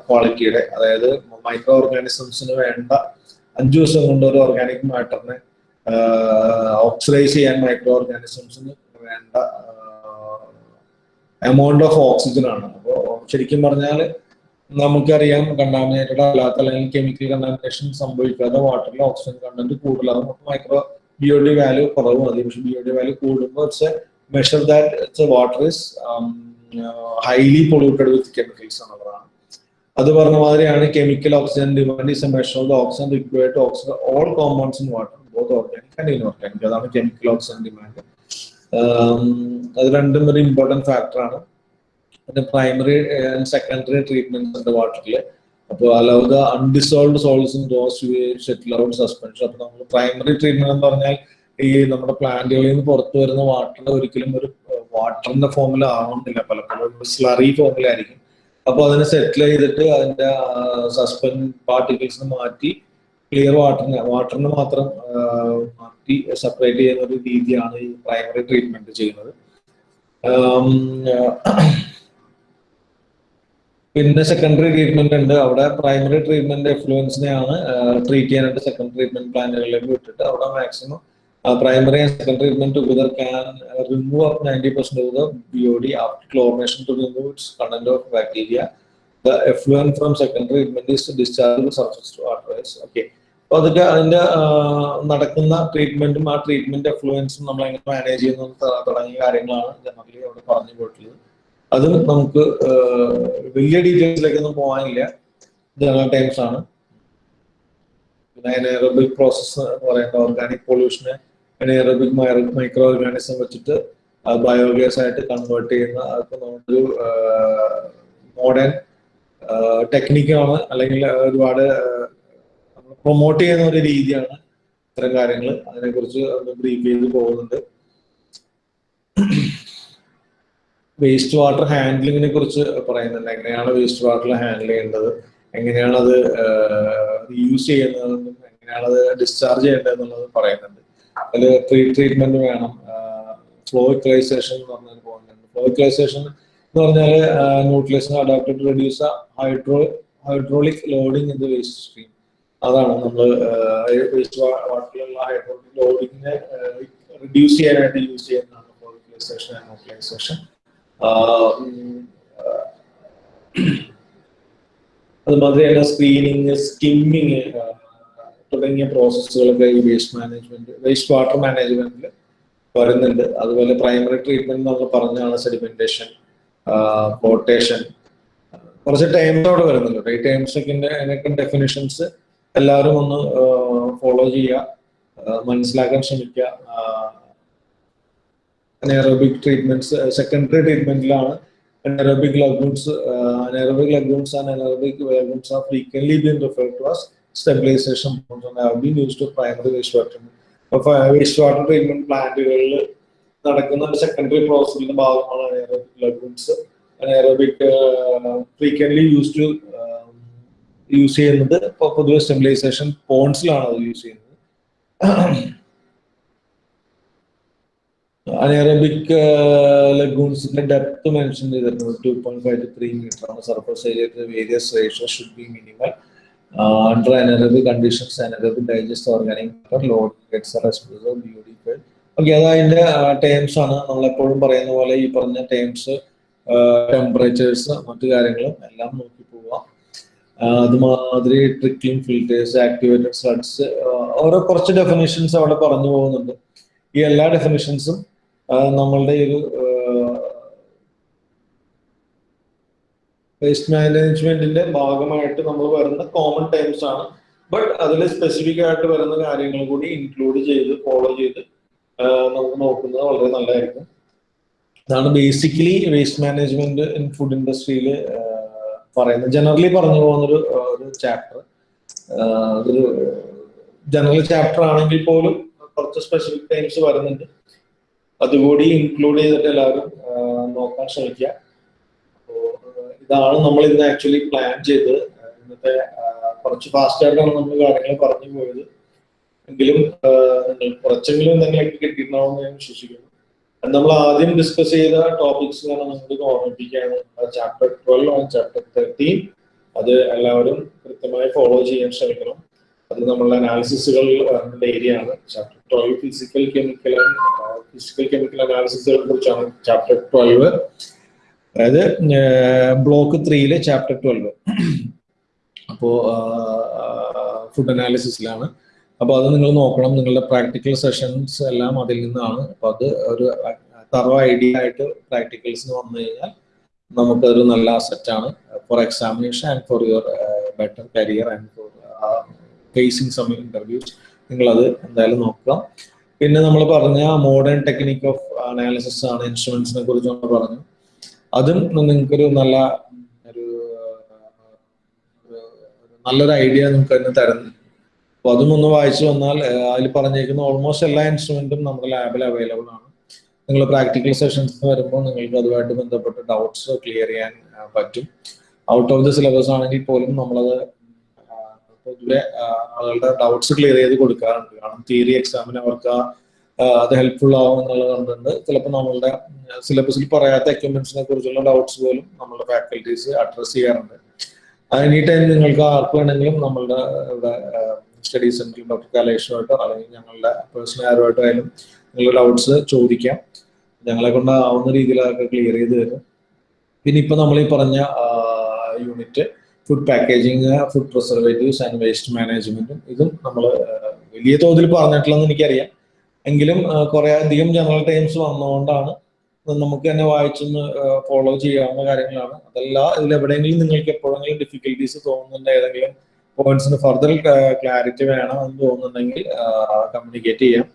ക്വാളിറ്റിയുടെ അതായത് മൈക്രോ ഓർഗാനിസംസിന് വേണ്ട അഞ്ചു ദിവസം കൊണ്ട് ഒരു ഓർഗാനിക് മാറ്ററിനെ ഓക്സിഡൈസ് ചെയ്യാൻ മൈക്രോ ഓർഗാനിസംസിന് വേണ്ട എമൗണ്ട് ഓഫ് ഓക്സിജൻ ആണ്. അപ്പോൾ ശരിക്കും പറഞ്ഞാൽ നമുക്കറിയാം കണ്ടാമിനേറ്റഡ് അല്ലാത്ത അല്ലെങ്കിൽ കെമിക്കൽ കണ്ടാമിനേഷൻ സംഭവിക്കാതെ വാട്ടറിൽ ഓക്സിജൻ കണ്ടന്റ് കൂടുതലാകും അപ്പോൾ മൈക്രോ ബിയോഡി വാല്യൂ കുറവ് മതി പക്ഷെ ബിയോഡി വാല്യൂ കൂടുമ്പോൾ it's a measure that it's water is highly polluted with chemicals എന്നുള്ളതാണ്. അത് പറഞ്ഞ മാതിരിയാണ് chemical oxygen demand is a measure of the oxygen required oxygen all compounds in water both organic and inorganic അതാണ് കെമിക്കൽ ഓക്സിജൻ ഡിമാൻഡ് അത് രണ്ടും ഒരു ഇമ്പോർട്ടന്റ് ഫാക്ടറാണ് പിന്നെ പ്രൈമറി ആൻഡ് സെക്കൻഡറി ട്രീറ്റ്മെന്റ്സ് ഉണ്ട് വാട്ടറിൽ അപ്പോൾ allow the undissolved solids in settle out suspension അപ്പോൾ നമ്മൾ പ്രൈമറി ട്രീറ്റ്മെന്റ് എന്ന് പറഞ്ഞാൽ ഈ നമ്മുടെ പ്ലാന്റുകളിൽ നിന്ന് പുറത്തു വരുന്ന വാട്ടർ ഒരിക്കലും ഒരു വാട്ടറിന്റെ ഫോമിൽ ആവുന്നില്ല പലപ്പോഴും സ്ലറി ഫോമിലായിരിക്കും അപ്പോൾ അതിനെ സെറ്റിൽ ചെയ്തിട്ട് അതിന്റെ സസ്പെൻഡ് പാർട്ടിക്കിൾസ് മാറ്റി ക്ലിയർ വാട്ടറിന് വാട്ടറിന് മാത്രം മാറ്റി സെപ്പറേറ്റ് ചെയ്യുന്ന ഒരു രീതിയാണ് ഈ പ്രൈമറി ട്രീറ്റ്മെന്റ് ചെയ്യുന്നത്. പിന്നെ സെക്കൻഡറി ട്രീറ്റ്മെന്റ് ഉണ്ട്. അവിടെ പ്രൈമറി ട്രീറ്റ്മെന്റ് എഫ്ലുവൻസിനെയാണ് ട്രീറ്റ് ചെയ്യാനായിട്ട് സെക്കൻഡ് ട്രീറ്റ്മെന്റ് പ്ലാനുകളിലേക്ക് വിട്ടിട്ട് അവിടെ maximum primary and second treatment together can remove up ninety percent of the BOD after chlorination to remove its content of bacteria the effluent from second treatment is discharge surface to അപ്പൊ അതൊക്കെ അതിന്റെ നടക്കുന്ന ട്രീറ്റ്മെന്റും ആ ട്രീറ്റ്മെന്റ് എഫ്ലുവൻസും നമ്മൾ എങ്ങനെ മാനേജ് ചെയ്യുന്നു തുടങ്ങിയ കാര്യങ്ങളാണ് ജനറലി അവിടെ പറഞ്ഞു പോയിട്ടുള്ളത്. അത് നമുക്ക് വലിയ ഡീറ്റെയിൽസിലേക്കൊന്നും പോകാനില്ല. ജനറൽ ടൈംസ് ആണ്. പിന്നെ എനേറബിക് പ്രോസസ്സ് എന്ന് ഓർഗാനിക് പൊല്യൂഷനെ അനേറബിക് മൈക്രോ ഓർഗാനിസം വെച്ചിട്ട് ബയോഗ്യാസ് ആയിട്ട് കൺവേർട്ട് ചെയ്യുന്ന അതൊക്കെ നമ്മളൊരു മോഡേൺ ടെക്നിക്കാണ് അല്ലെങ്കിൽ ഒരുപാട് പ്രൊമോട്ട് ചെയ്യുന്ന ഒരു രീതിയാണ് ഇത്തരം കാര്യങ്ങൾ അതിനെക്കുറിച്ച് കുറിച്ച് ബ്രീഫ് ചെയ്ത് പോകുന്നുണ്ട്. വേസ്റ്റ് വാട്ടർ ഹാൻഡ്ലിങ്ങിനെ കുറിച്ച് പറയുന്നുണ്ട്. എങ്ങനെയാണ് വേസ്റ്റ് വാട്ടർ ഹാൻഡിൽ ചെയ്യേണ്ടത്? എങ്ങനെയാണ് അത് യൂസ് ചെയ്യുന്നതെന്നും എങ്ങനെയാണ് അത് ഡിസ്ചാർജ് ചെയ്യേണ്ടതെന്നുള്ളത് പറയുന്നുണ്ട്. അതിൽ പ്രീ ട്രീറ്റ്മെന്റ് വേണം. ഫ്ലോ ഇക്വലൈസേഷൻ എന്ന് പറഞ്ഞൊരു പോയിന്റ് ഫ്ലോ ഇക്വലൈസേഷൻ എന്ന് പറഞ്ഞാൽ ന്യൂട്രിയസിന് adapted reduce hydro hydraulic loading in the waste stream അതാണ് നമ്മൾ ലോഡിങ്ങിനെ റിഡ്യൂസ് ചെയ്യാനായിട്ട് യൂസ് ചെയ്യുന്നതാണ് ഇക്വലൈസേഷൻ ആൻഡ് ന്യൂട്രലൈസേഷൻ അതുമാതിരി തന്നെ സ്ക്രീനിങ് സ്കിമ്മിങ് തുടങ്ങിയ പ്രോസസ്സുകളൊക്കെ ഈ വേസ്റ്റ് മാനേജ്മെന്റ് വേസ്റ്റ് വാട്ടർ മാനേജ്മെന്റിൽ വരുന്നുണ്ട്. അതുപോലെ പ്രൈമറി ട്രീറ്റ്മെന്റ് നമ്മൾ പറഞ്ഞാണ് സെഡിമെന്റേഷൻ പോട്ടേഷൻ കുറച്ച് ടൈംസോടെ വരുന്നുണ്ട്. ഈ ടൈംസൊക്കെ അതിനൊക്കെ ഡെഫിനിഷൻസ് എല്ലാവരും ഒന്ന് ഫോളോ ചെയ്യുക മനസ്സിലാക്കാൻ ശ്രമിക്കുക അനേറോബിക് ട്രീറ്റ്മെന്റ്സ് സെക്കൻഡറി ട്രീറ്റ്മെന്റിലാണ് uh, and anaerobic lagoons are frequently been referred to as stabilization ponds and have been used to primary wastewater. അപ്പോൾ വേസ്റ്റ് വാട്ടർ ട്രീറ്റ്മെന്റ് പ്ലാന്റുകളിൽ നടക്കുന്ന ഒരു സെക്കൻഡറി പ്രോസസ്സിന്റെ ഭാഗമാണ് anaerobic lagoons anaerobic frequently use to use ചെയ്യുന്നത് പൊതുവെ സ്റ്റെബിലൈസേഷൻ പോൺസിലാണ് അത് യൂസ് ചെയ്യുന്നത്. അനേറബിക് ലഗൂൺസിന്റെ ഡെപ്ത് മെൻഷൻ ചെയ്തിരുന്നത് two point five two three metre ആണ്. Surface area various ratio should be minimal under anaerobic conditions anaerobic digest organic load beautified okay അത് അതിന്റെ ടേംസ് ആണ്. നമ്മളെപ്പോഴും പറയുന്ന പോലെ ഈ പറഞ്ഞ ടേംസ് ടെമ്പറേച്ചേഴ്സ് മറ്റു കാര്യങ്ങളും എല്ലാം നോക്കി അതുമാതിരി ട്രിക്കിംഗ് ഫിൽറ്റേഴ്സ് ആക്ടിവേറ്റഡ് സ്ലഡ്സ് ഓരോ കുറച്ച് ഡെഫിനേഷൻസ് അവിടെ പറഞ്ഞു പോകുന്നുണ്ട്. ഈ എല്ലാ ഡെഫിനേഷൻസും നമ്മളുടെ ഒരു വേസ്റ്റ് മാനേജ്മെന്റിന്റെ ഭാഗമായിട്ട് നമ്മൾ വരുന്ന കോമൺ ടൈംസ് ആണ്. ബട്ട് അതിൽ സ്പെസിഫിക് ആയിട്ട് വരുന്ന കാര്യങ്ങൾ കൂടി ഇൻക്ലൂഡ് ചെയ്ത് ഫോളോ ചെയ്ത് നമുക്ക് നോക്കുന്നത് വളരെ നല്ലതായിരിക്കും. അതാണ് basically waste management in food ഇൻഡസ്ട്രിയിൽ പറയുന്നത്. ജനറലി പറഞ്ഞു പോകുന്നൊരു ഒരു ചാപ്റ്റർ ഒരു ജനറൽ ചാപ്റ്റർ ആണെങ്കിൽ പോലും കുറച്ച് സ്പെസിഫിക് ടൈംസ് വരുന്നുണ്ട്. അതുകൂടി ഇൻക്ലൂഡ് ചെയ്തിട്ട് എല്ലാവരും നോക്കാൻ ശ്രമിക്കുക. ഇതാണ് നമ്മൾ ഇന്ന് ആക്ച്വലി പ്ലാൻ ചെയ്ത് ഇന്നത്തെ കുറച്ച് ഫാസ്റ്റ് ആയിട്ടാണ് നമ്മൾ കാര്യങ്ങൾ പറഞ്ഞു പോയത്. എങ്കിലും കുറച്ചെങ്കിലും എന്തെങ്കിലുമൊക്കെ കിട്ടിയിട്ടുണ്ടാവുമെന്ന് ഞാൻ വിശ്വസിക്കുന്നു. നമ്മൾ ആദ്യം ഡിസ്കസ് ചെയ്ത ടോപ്പിക്സ് ഞാൻ നിങ്ങൾക്ക് ഓർമ്മിപ്പിക്കുകയാണ്. Chapter twelve and chapter thirteen അത് എല്ലാവരും കൃത്യമായി ഫോളോ ചെയ്യാൻ ശ്രമിക്കണം. അത് നമ്മളുടെ അനാലിസിസുകൾ വരുന്ന ഏരിയ ആണ്. Chapter twelve physical chemical physical chemical അനാലിസിസുകളെ കുറിച്ചാണ് ചാപ്റ്റർ ട്വൽവ് അതായത് ബ്ലോക്ക് ത്രീയിലെ ചാപ്റ്റർ ട്വൽവ് അപ്പോ ഫുഡ് അനാലിസിസിലാണ് അപ്പോൾ അത് നിങ്ങൾ നോക്കണം. നിങ്ങളുടെ പ്രാക്ടിക്കൽ സെഷൻസ് എല്ലാം അതിൽ നിന്നാണ്. അപ്പോൾ അത് ഒരു തറോ ഐഡിയ ആയിട്ട് പ്രാക്ടിക്കൽസിന് വന്നു കഴിഞ്ഞാൽ നമുക്കതൊരു നല്ല അസറ്റാണ് for examination and for your better career and for facing some interviews നിങ്ങളത് എന്തായാലും നോക്കുക പിന്നെ നമ്മൾ പറഞ്ഞ മോഡേൺ ടെക്നിക് ഓഫ് അനാലിസിസ് ആണ് ഇൻസ്ട്രുമെന്റ്സിനെ കുറിച്ച് നമ്മൾ പറഞ്ഞു. അതും നിങ്ങൾക്കൊരു നല്ല ഒരു നല്ലൊരു ഐഡിയ നിങ്ങൾക്ക് അതിന് തരുന്നു. അപ്പൊ അതും ഒന്ന് വായിച്ചു വന്നാൽ അതിൽ പറഞ്ഞേക്കുന്ന ഓൾമോസ്റ്റ് എല്ലാ ഇൻസ്ട്രുമെന്റും നമ്മുടെ ലാബിൽ അവൈലബിൾ ആണ്. നിങ്ങൾ പ്രാക്ടിക്കൽ സെഷൻസ് വരുമ്പോൾ നിങ്ങൾക്ക് അതുമായിട്ട് ബന്ധപ്പെട്ട് ഡൗട്ട്സ് ക്ലിയർ ചെയ്യാൻ പറ്റും. ഔട്ട് ഓഫ് ദി സിലബസ് ആണെങ്കിൽ പോലും നമ്മളത് പൊതുവെ ആളുകളുടെ ഡൗട്ട്സ് ക്ലിയർ ചെയ്ത് കൊടുക്കാറുണ്ട്. കാരണം തിയറി എക്സാമിന് അവർക്ക് അത് ഹെൽപ്ഫുൾ ആവും എന്നുള്ളത് കണ്ടുണ്ട്. ചിലപ്പോൾ നമ്മളുടെ സിലബസിൽ പറയാത്ത എക്യുപ്മെന്റ്സിനെ കുറിച്ചുള്ള ഡൗട്ട്സ് പോലും നമ്മളുടെ ഫാക്കൽറ്റീസ് അഡ്രസ് ചെയ്യാറുണ്ട്. എനി ടൈം നിങ്ങൾക്ക് ആർക്ക് വേണമെങ്കിലും നമ്മളുടെ ഇവിടെ സ്റ്റഡി സെന്ററിൽ ഡോക്ടർ കലേഷുമായിട്ടോ അല്ലെങ്കിൽ ഞങ്ങളുടെ പേഴ്സണൽ ആരുമായിട്ടോ ആയാലും നിങ്ങളുടെ ഡൗട്ട്സ് ചോദിക്കാം. ഞങ്ങളെ കൊണ്ട് ആവുന്ന രീതിയിൽ അതൊക്കെ ക്ലിയർ ചെയ്ത് തരും. പിന്നെ ഇപ്പൊ നമ്മൾ ഈ പറഞ്ഞ unit food packaging food preservatives and waste മാനേജ്മെന്റും ഇതും നമ്മൾ വലിയ തോതിൽ പറഞ്ഞിട്ടില്ലെന്ന് എനിക്കറിയാം. എങ്കിലും കുറെ അധികം ജനറൽ ടൈംസ് വന്നതുകൊണ്ടാണ് നമുക്ക് തന്നെ വായിച്ചൊന്ന് ഫോളോ ചെയ്യാവുന്ന കാര്യങ്ങളാണ്. അതല്ല ഇതിൽ എവിടെയെങ്കിലും നിങ്ങൾക്ക് എപ്പോഴെങ്കിലും ഡിഫിക്കൽട്ടീസ് തോന്നുന്നുണ്ട് ഏതെങ്കിലും പോയിന്റ്സിന് ഫർദർ ക്ലാരിറ്റി വേണം എന്ന് തോന്നുന്നുണ്ടെങ്കിൽ കമ്മ്യൂണിക്കേറ്റ് ചെയ്യാം.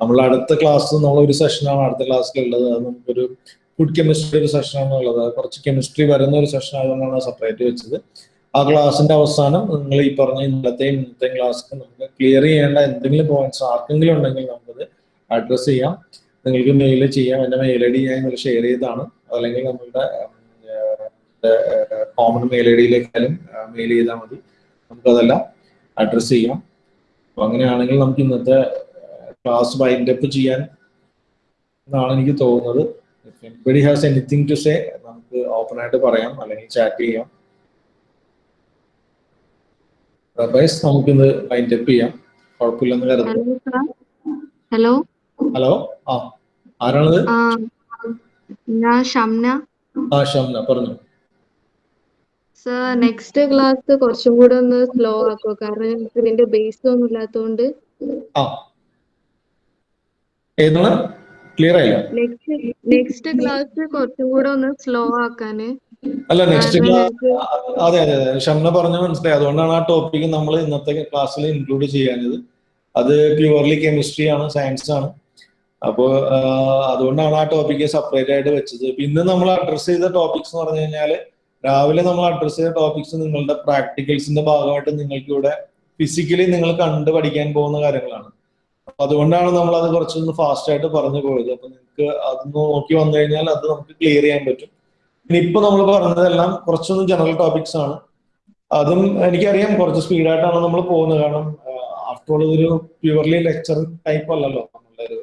നമ്മൾ അടുത്ത ക്ലാസ് നമ്മൾ ഒരു സെഷനാണ് അടുത്ത ക്ലാസ്സിലുള്ളത് അത് നമുക്കൊരു ഫുഡ് കെമിസ്ട്രി ഒരു സെഷനാണ് ഉള്ളത്. കുറച്ച് കെമിസ്ട്രി വരുന്ന ഒരു സെഷൻ ആയതുകൊണ്ടാണ് സെപ്പറേറ്റ് വെച്ചത്. ആ ക്ലാസ്സിന്റെ അവസാനം നിങ്ങൾ ഈ പറഞ്ഞ ഇന്നത്തെയും ഇന്നത്തെയും ക്ലാസ് നമുക്ക് ക്ലിയർ ചെയ്യേണ്ട എന്തെങ്കിലും പോയിന്റ്സ് ആർക്കെങ്കിലും ഉണ്ടെങ്കിൽ നമുക്കത് അഡ്രസ് ചെയ്യാം. നിങ്ങൾക്ക് മെയിൽ ചെയ്യാം. എന്റെ മെയിൽ ഐ ഡി ഞാൻ നിങ്ങൾ ഷെയർ ചെയ്താണ് അല്ലെങ്കിൽ നമ്മളുടെ കോമൺ മെയിൽ ഐ ഡിയിലേക്കാലും മെയിൽ ചെയ്താൽ മതി. നമുക്കതെല്ലാം അഡ്രസ് ചെയ്യാം. അപ്പൊ അങ്ങനെയാണെങ്കിൽ നമുക്ക് ഇന്നത്തെ ക്ലാസ് വൈൻഡപ്പ് ചെയ്യാൻ എന്നാണ് എനിക്ക് തോന്നുന്നത്. Anybody has anything to say നമുക്ക് ഓപ്പൺ ആയിട്ട് പറയാം അല്ലെങ്കിൽ ചാറ്റ് ചെയ്യാം. അതർവൈസ് നമുക്കിന്ന് വൈൻഡ് അപ്പ് ചെയ്യാം. കുഴപ്പമില്ലെന്ന് കരുതുന്നു. ഹലോ ഹലോ ആ ആരാണത്? ഞാൻ ഷംന. ആ ഷംന. പറഞ്ഞു. സർ നെക്സ്റ്റ് ക്ലാസ് കുറച്ചും കൂടെ ഒന്ന് സ്ലോ ആക്കുക കാരണം ഞങ്ങൾക്ക് ഇതിന്റെ ബേസ് ഒന്നും ഇല്ലാത്തതുകൊണ്ട് ക്ലിയർ ആയില്ല? നെക്സ്റ്റ് നെക്സ്റ്റ് ക്ലാസ് കുറച്ചും കൂടെ ഒന്ന് സ്ലോ ആക്കാന്. അല്ല നെക്സ്റ്റ് ക്ലാസ് അതെ അതെ അതെ. ഷംന പറഞ്ഞ മനസ്സിലായി. അതുകൊണ്ടാണ് ആ ടോപ്പിക് നമ്മൾ ഇന്നത്തെ ക്ലാസ്സിൽ ഇൻക്ലൂഡ് ചെയ്യാനത് അത് പ്യുവർലി കെമിസ്ട്രി ആണ് സയൻസ് ആണ്. അപ്പോൾ അതുകൊണ്ടാണ് ആ ടോപ്പിക്ക് സെപ്പറേറ്റ് ആയിട്ട് വെച്ചത്. പിന്നെ നമ്മൾ അഡ്രസ് ചെയ്ത ടോപ്പിക്സ് എന്ന് പറഞ്ഞു കഴിഞ്ഞാൽ രാവിലെ നമ്മൾ അഡ്രസ് ചെയ്ത ടോപ്പിക്സ് നിങ്ങളുടെ പ്രാക്ടിക്കൽസിന്റെ ഭാഗമായിട്ട് നിങ്ങൾക്ക് ഇവിടെ ഫിസിക്കലി നിങ്ങൾ കണ്ട് പഠിക്കാൻ പോകുന്ന കാര്യങ്ങളാണ്. അപ്പൊ അതുകൊണ്ടാണ് നമ്മൾ അത് കുറച്ചൊന്ന് ഫാസ്റ്റ് ആയിട്ട് പറഞ്ഞു പോയത്. അപ്പൊ നിങ്ങൾക്ക് അതൊന്ന് നോക്കി വന്നു കഴിഞ്ഞാൽ അത് നമുക്ക് ക്ലിയർ ചെയ്യാൻ പറ്റും. പിന്നെ ഇപ്പൊ നമ്മൾ പറഞ്ഞതെല്ലാം കുറച്ചൊന്ന് ജനറൽ ടോപ്പിക്സ് ആണ്. അതും എനിക്കറിയാം കുറച്ച് സ്പീഡായിട്ടാണ് നമ്മൾ പോകുന്നത്. കാരണം ആഫ്റ്റർ ഓൾ ഇതൊരു പ്യുവർലി ലെക്ചർ ടൈപ്പ് അല്ലല്ലോ. നമ്മളുടെ ഒരു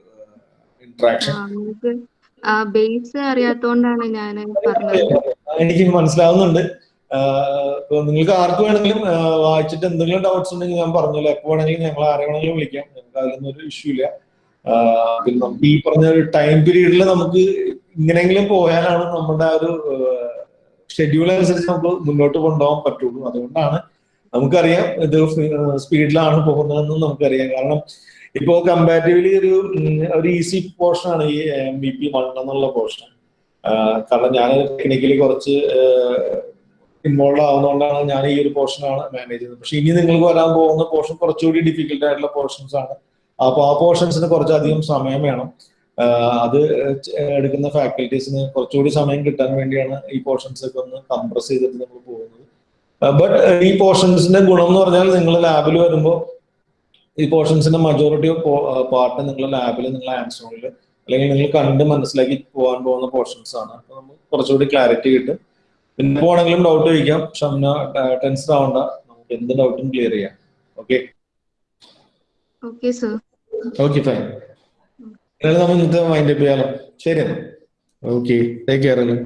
ഇന്ററാക്ഷൻ ബേസ് അറിയാത്തോണ്ടാണ് ഞാൻ എനിക്ക് മനസ്സിലാവുന്നുണ്ട്. നിങ്ങൾക്ക് ആർക്ക് വേണമെങ്കിലും വായിച്ചിട്ട് എന്തെങ്കിലും ഡൗട്ട്സ് ഉണ്ടെങ്കിൽ ഞാൻ പറഞ്ഞല്ലോ എപ്പോ വേണമെങ്കിലും ഞങ്ങൾ ആരെ വേണമെങ്കിലും വിളിക്കാം. ഞങ്ങൾക്ക് അതിലൊന്നും ഒരു ഇഷ്യൂ ഇല്ല. പിന്നെ നമുക്ക് ഈ പറഞ്ഞ ഒരു ടൈം പീരീഡിൽ നമുക്ക് ഇങ്ങനെങ്കിലും പോയാലാണ് നമ്മുടെ ആ ഒരു ഷെഡ്യൂൾ അനുസരിച്ച് നമുക്ക് മുന്നോട്ട് കൊണ്ടുപോകാൻ പറ്റുള്ളൂ. അതുകൊണ്ടാണ് നമുക്കറിയാം ഇത് സ്പീഡിലാണ് പോകുന്നതെന്ന് നമുക്കറിയാം. കാരണം ഇപ്പോ കമ്പാരിറ്റീവ്ലി ഒരു ഒരു ഈസി പോർഷൻ ആണ് ഈ എം ബി പി വൺ എന്നുള്ള പോർഷൻ കാരണം ഞാൻ ടെക്നിക്കലി കുറച്ച് ഇൻവോൾവ് ആവുന്നതുകൊണ്ടാണ് ഞാൻ ഈ ഒരു പോർഷനാണ് മാനേജ് ചെയ്യുന്നത്. പക്ഷെ ഇനി നിങ്ങൾക്ക് വരാൻ പോകുന്ന പോർഷൻ കുറച്ചുകൂടി ഡിഫിക്കൽട്ട് ആയിട്ടുള്ള പോർഷൻസ് ആണ്. അപ്പൊ ആ പോർഷൻസിന് കുറച്ചധികം സമയം വേണം. അത് എടുക്കുന്ന ഫാക്കൽറ്റീസിന് കുറച്ചുകൂടി സമയം കിട്ടാൻ വേണ്ടിയാണ് ഈ പോർഷൻസ് ഒക്കെ ഒന്ന് കംപ്രസ് ചെയ്തിട്ട് നമ്മൾ പോകുന്നത്. ബട്ട് ഈ പോർഷൻസിന്റെ ഗുണം എന്ന് പറഞ്ഞാൽ നിങ്ങൾ ലാബിൽ വരുമ്പോൾ ഈ പോർഷൻസിന്റെ മജോറിറ്റി പാർട്ട് നിങ്ങളുടെ ലാബിൽ നിങ്ങൾ ആൻസോണിൽ അല്ലെങ്കിൽ നിങ്ങൾ കണ്ട് മനസ്സിലാക്കി പോകാൻ പോകുന്ന പോർഷൻസ് ആണ്. അപ്പൊ നമുക്ക് കുറച്ചുകൂടി ക്ലാരിറ്റി കിട്ടും. പിന്നെ പോണെങ്കിലും ഡൗട്ട് ചോദിക്കാം. ഷംന ടെൻസ് ആവണ്ട. നമുക്ക് എന്ത് ഡൗട്ടും ക്ലിയർ ചെയ്യാം. Okay okay sir okay fine നമ്മൾ ഇന്നത്തെ മൈൻഡ് അപ്പ് ചെയ്യാലോ. ശരി ഓക്കെ ടേക്ക് കെയർ അല്ലേ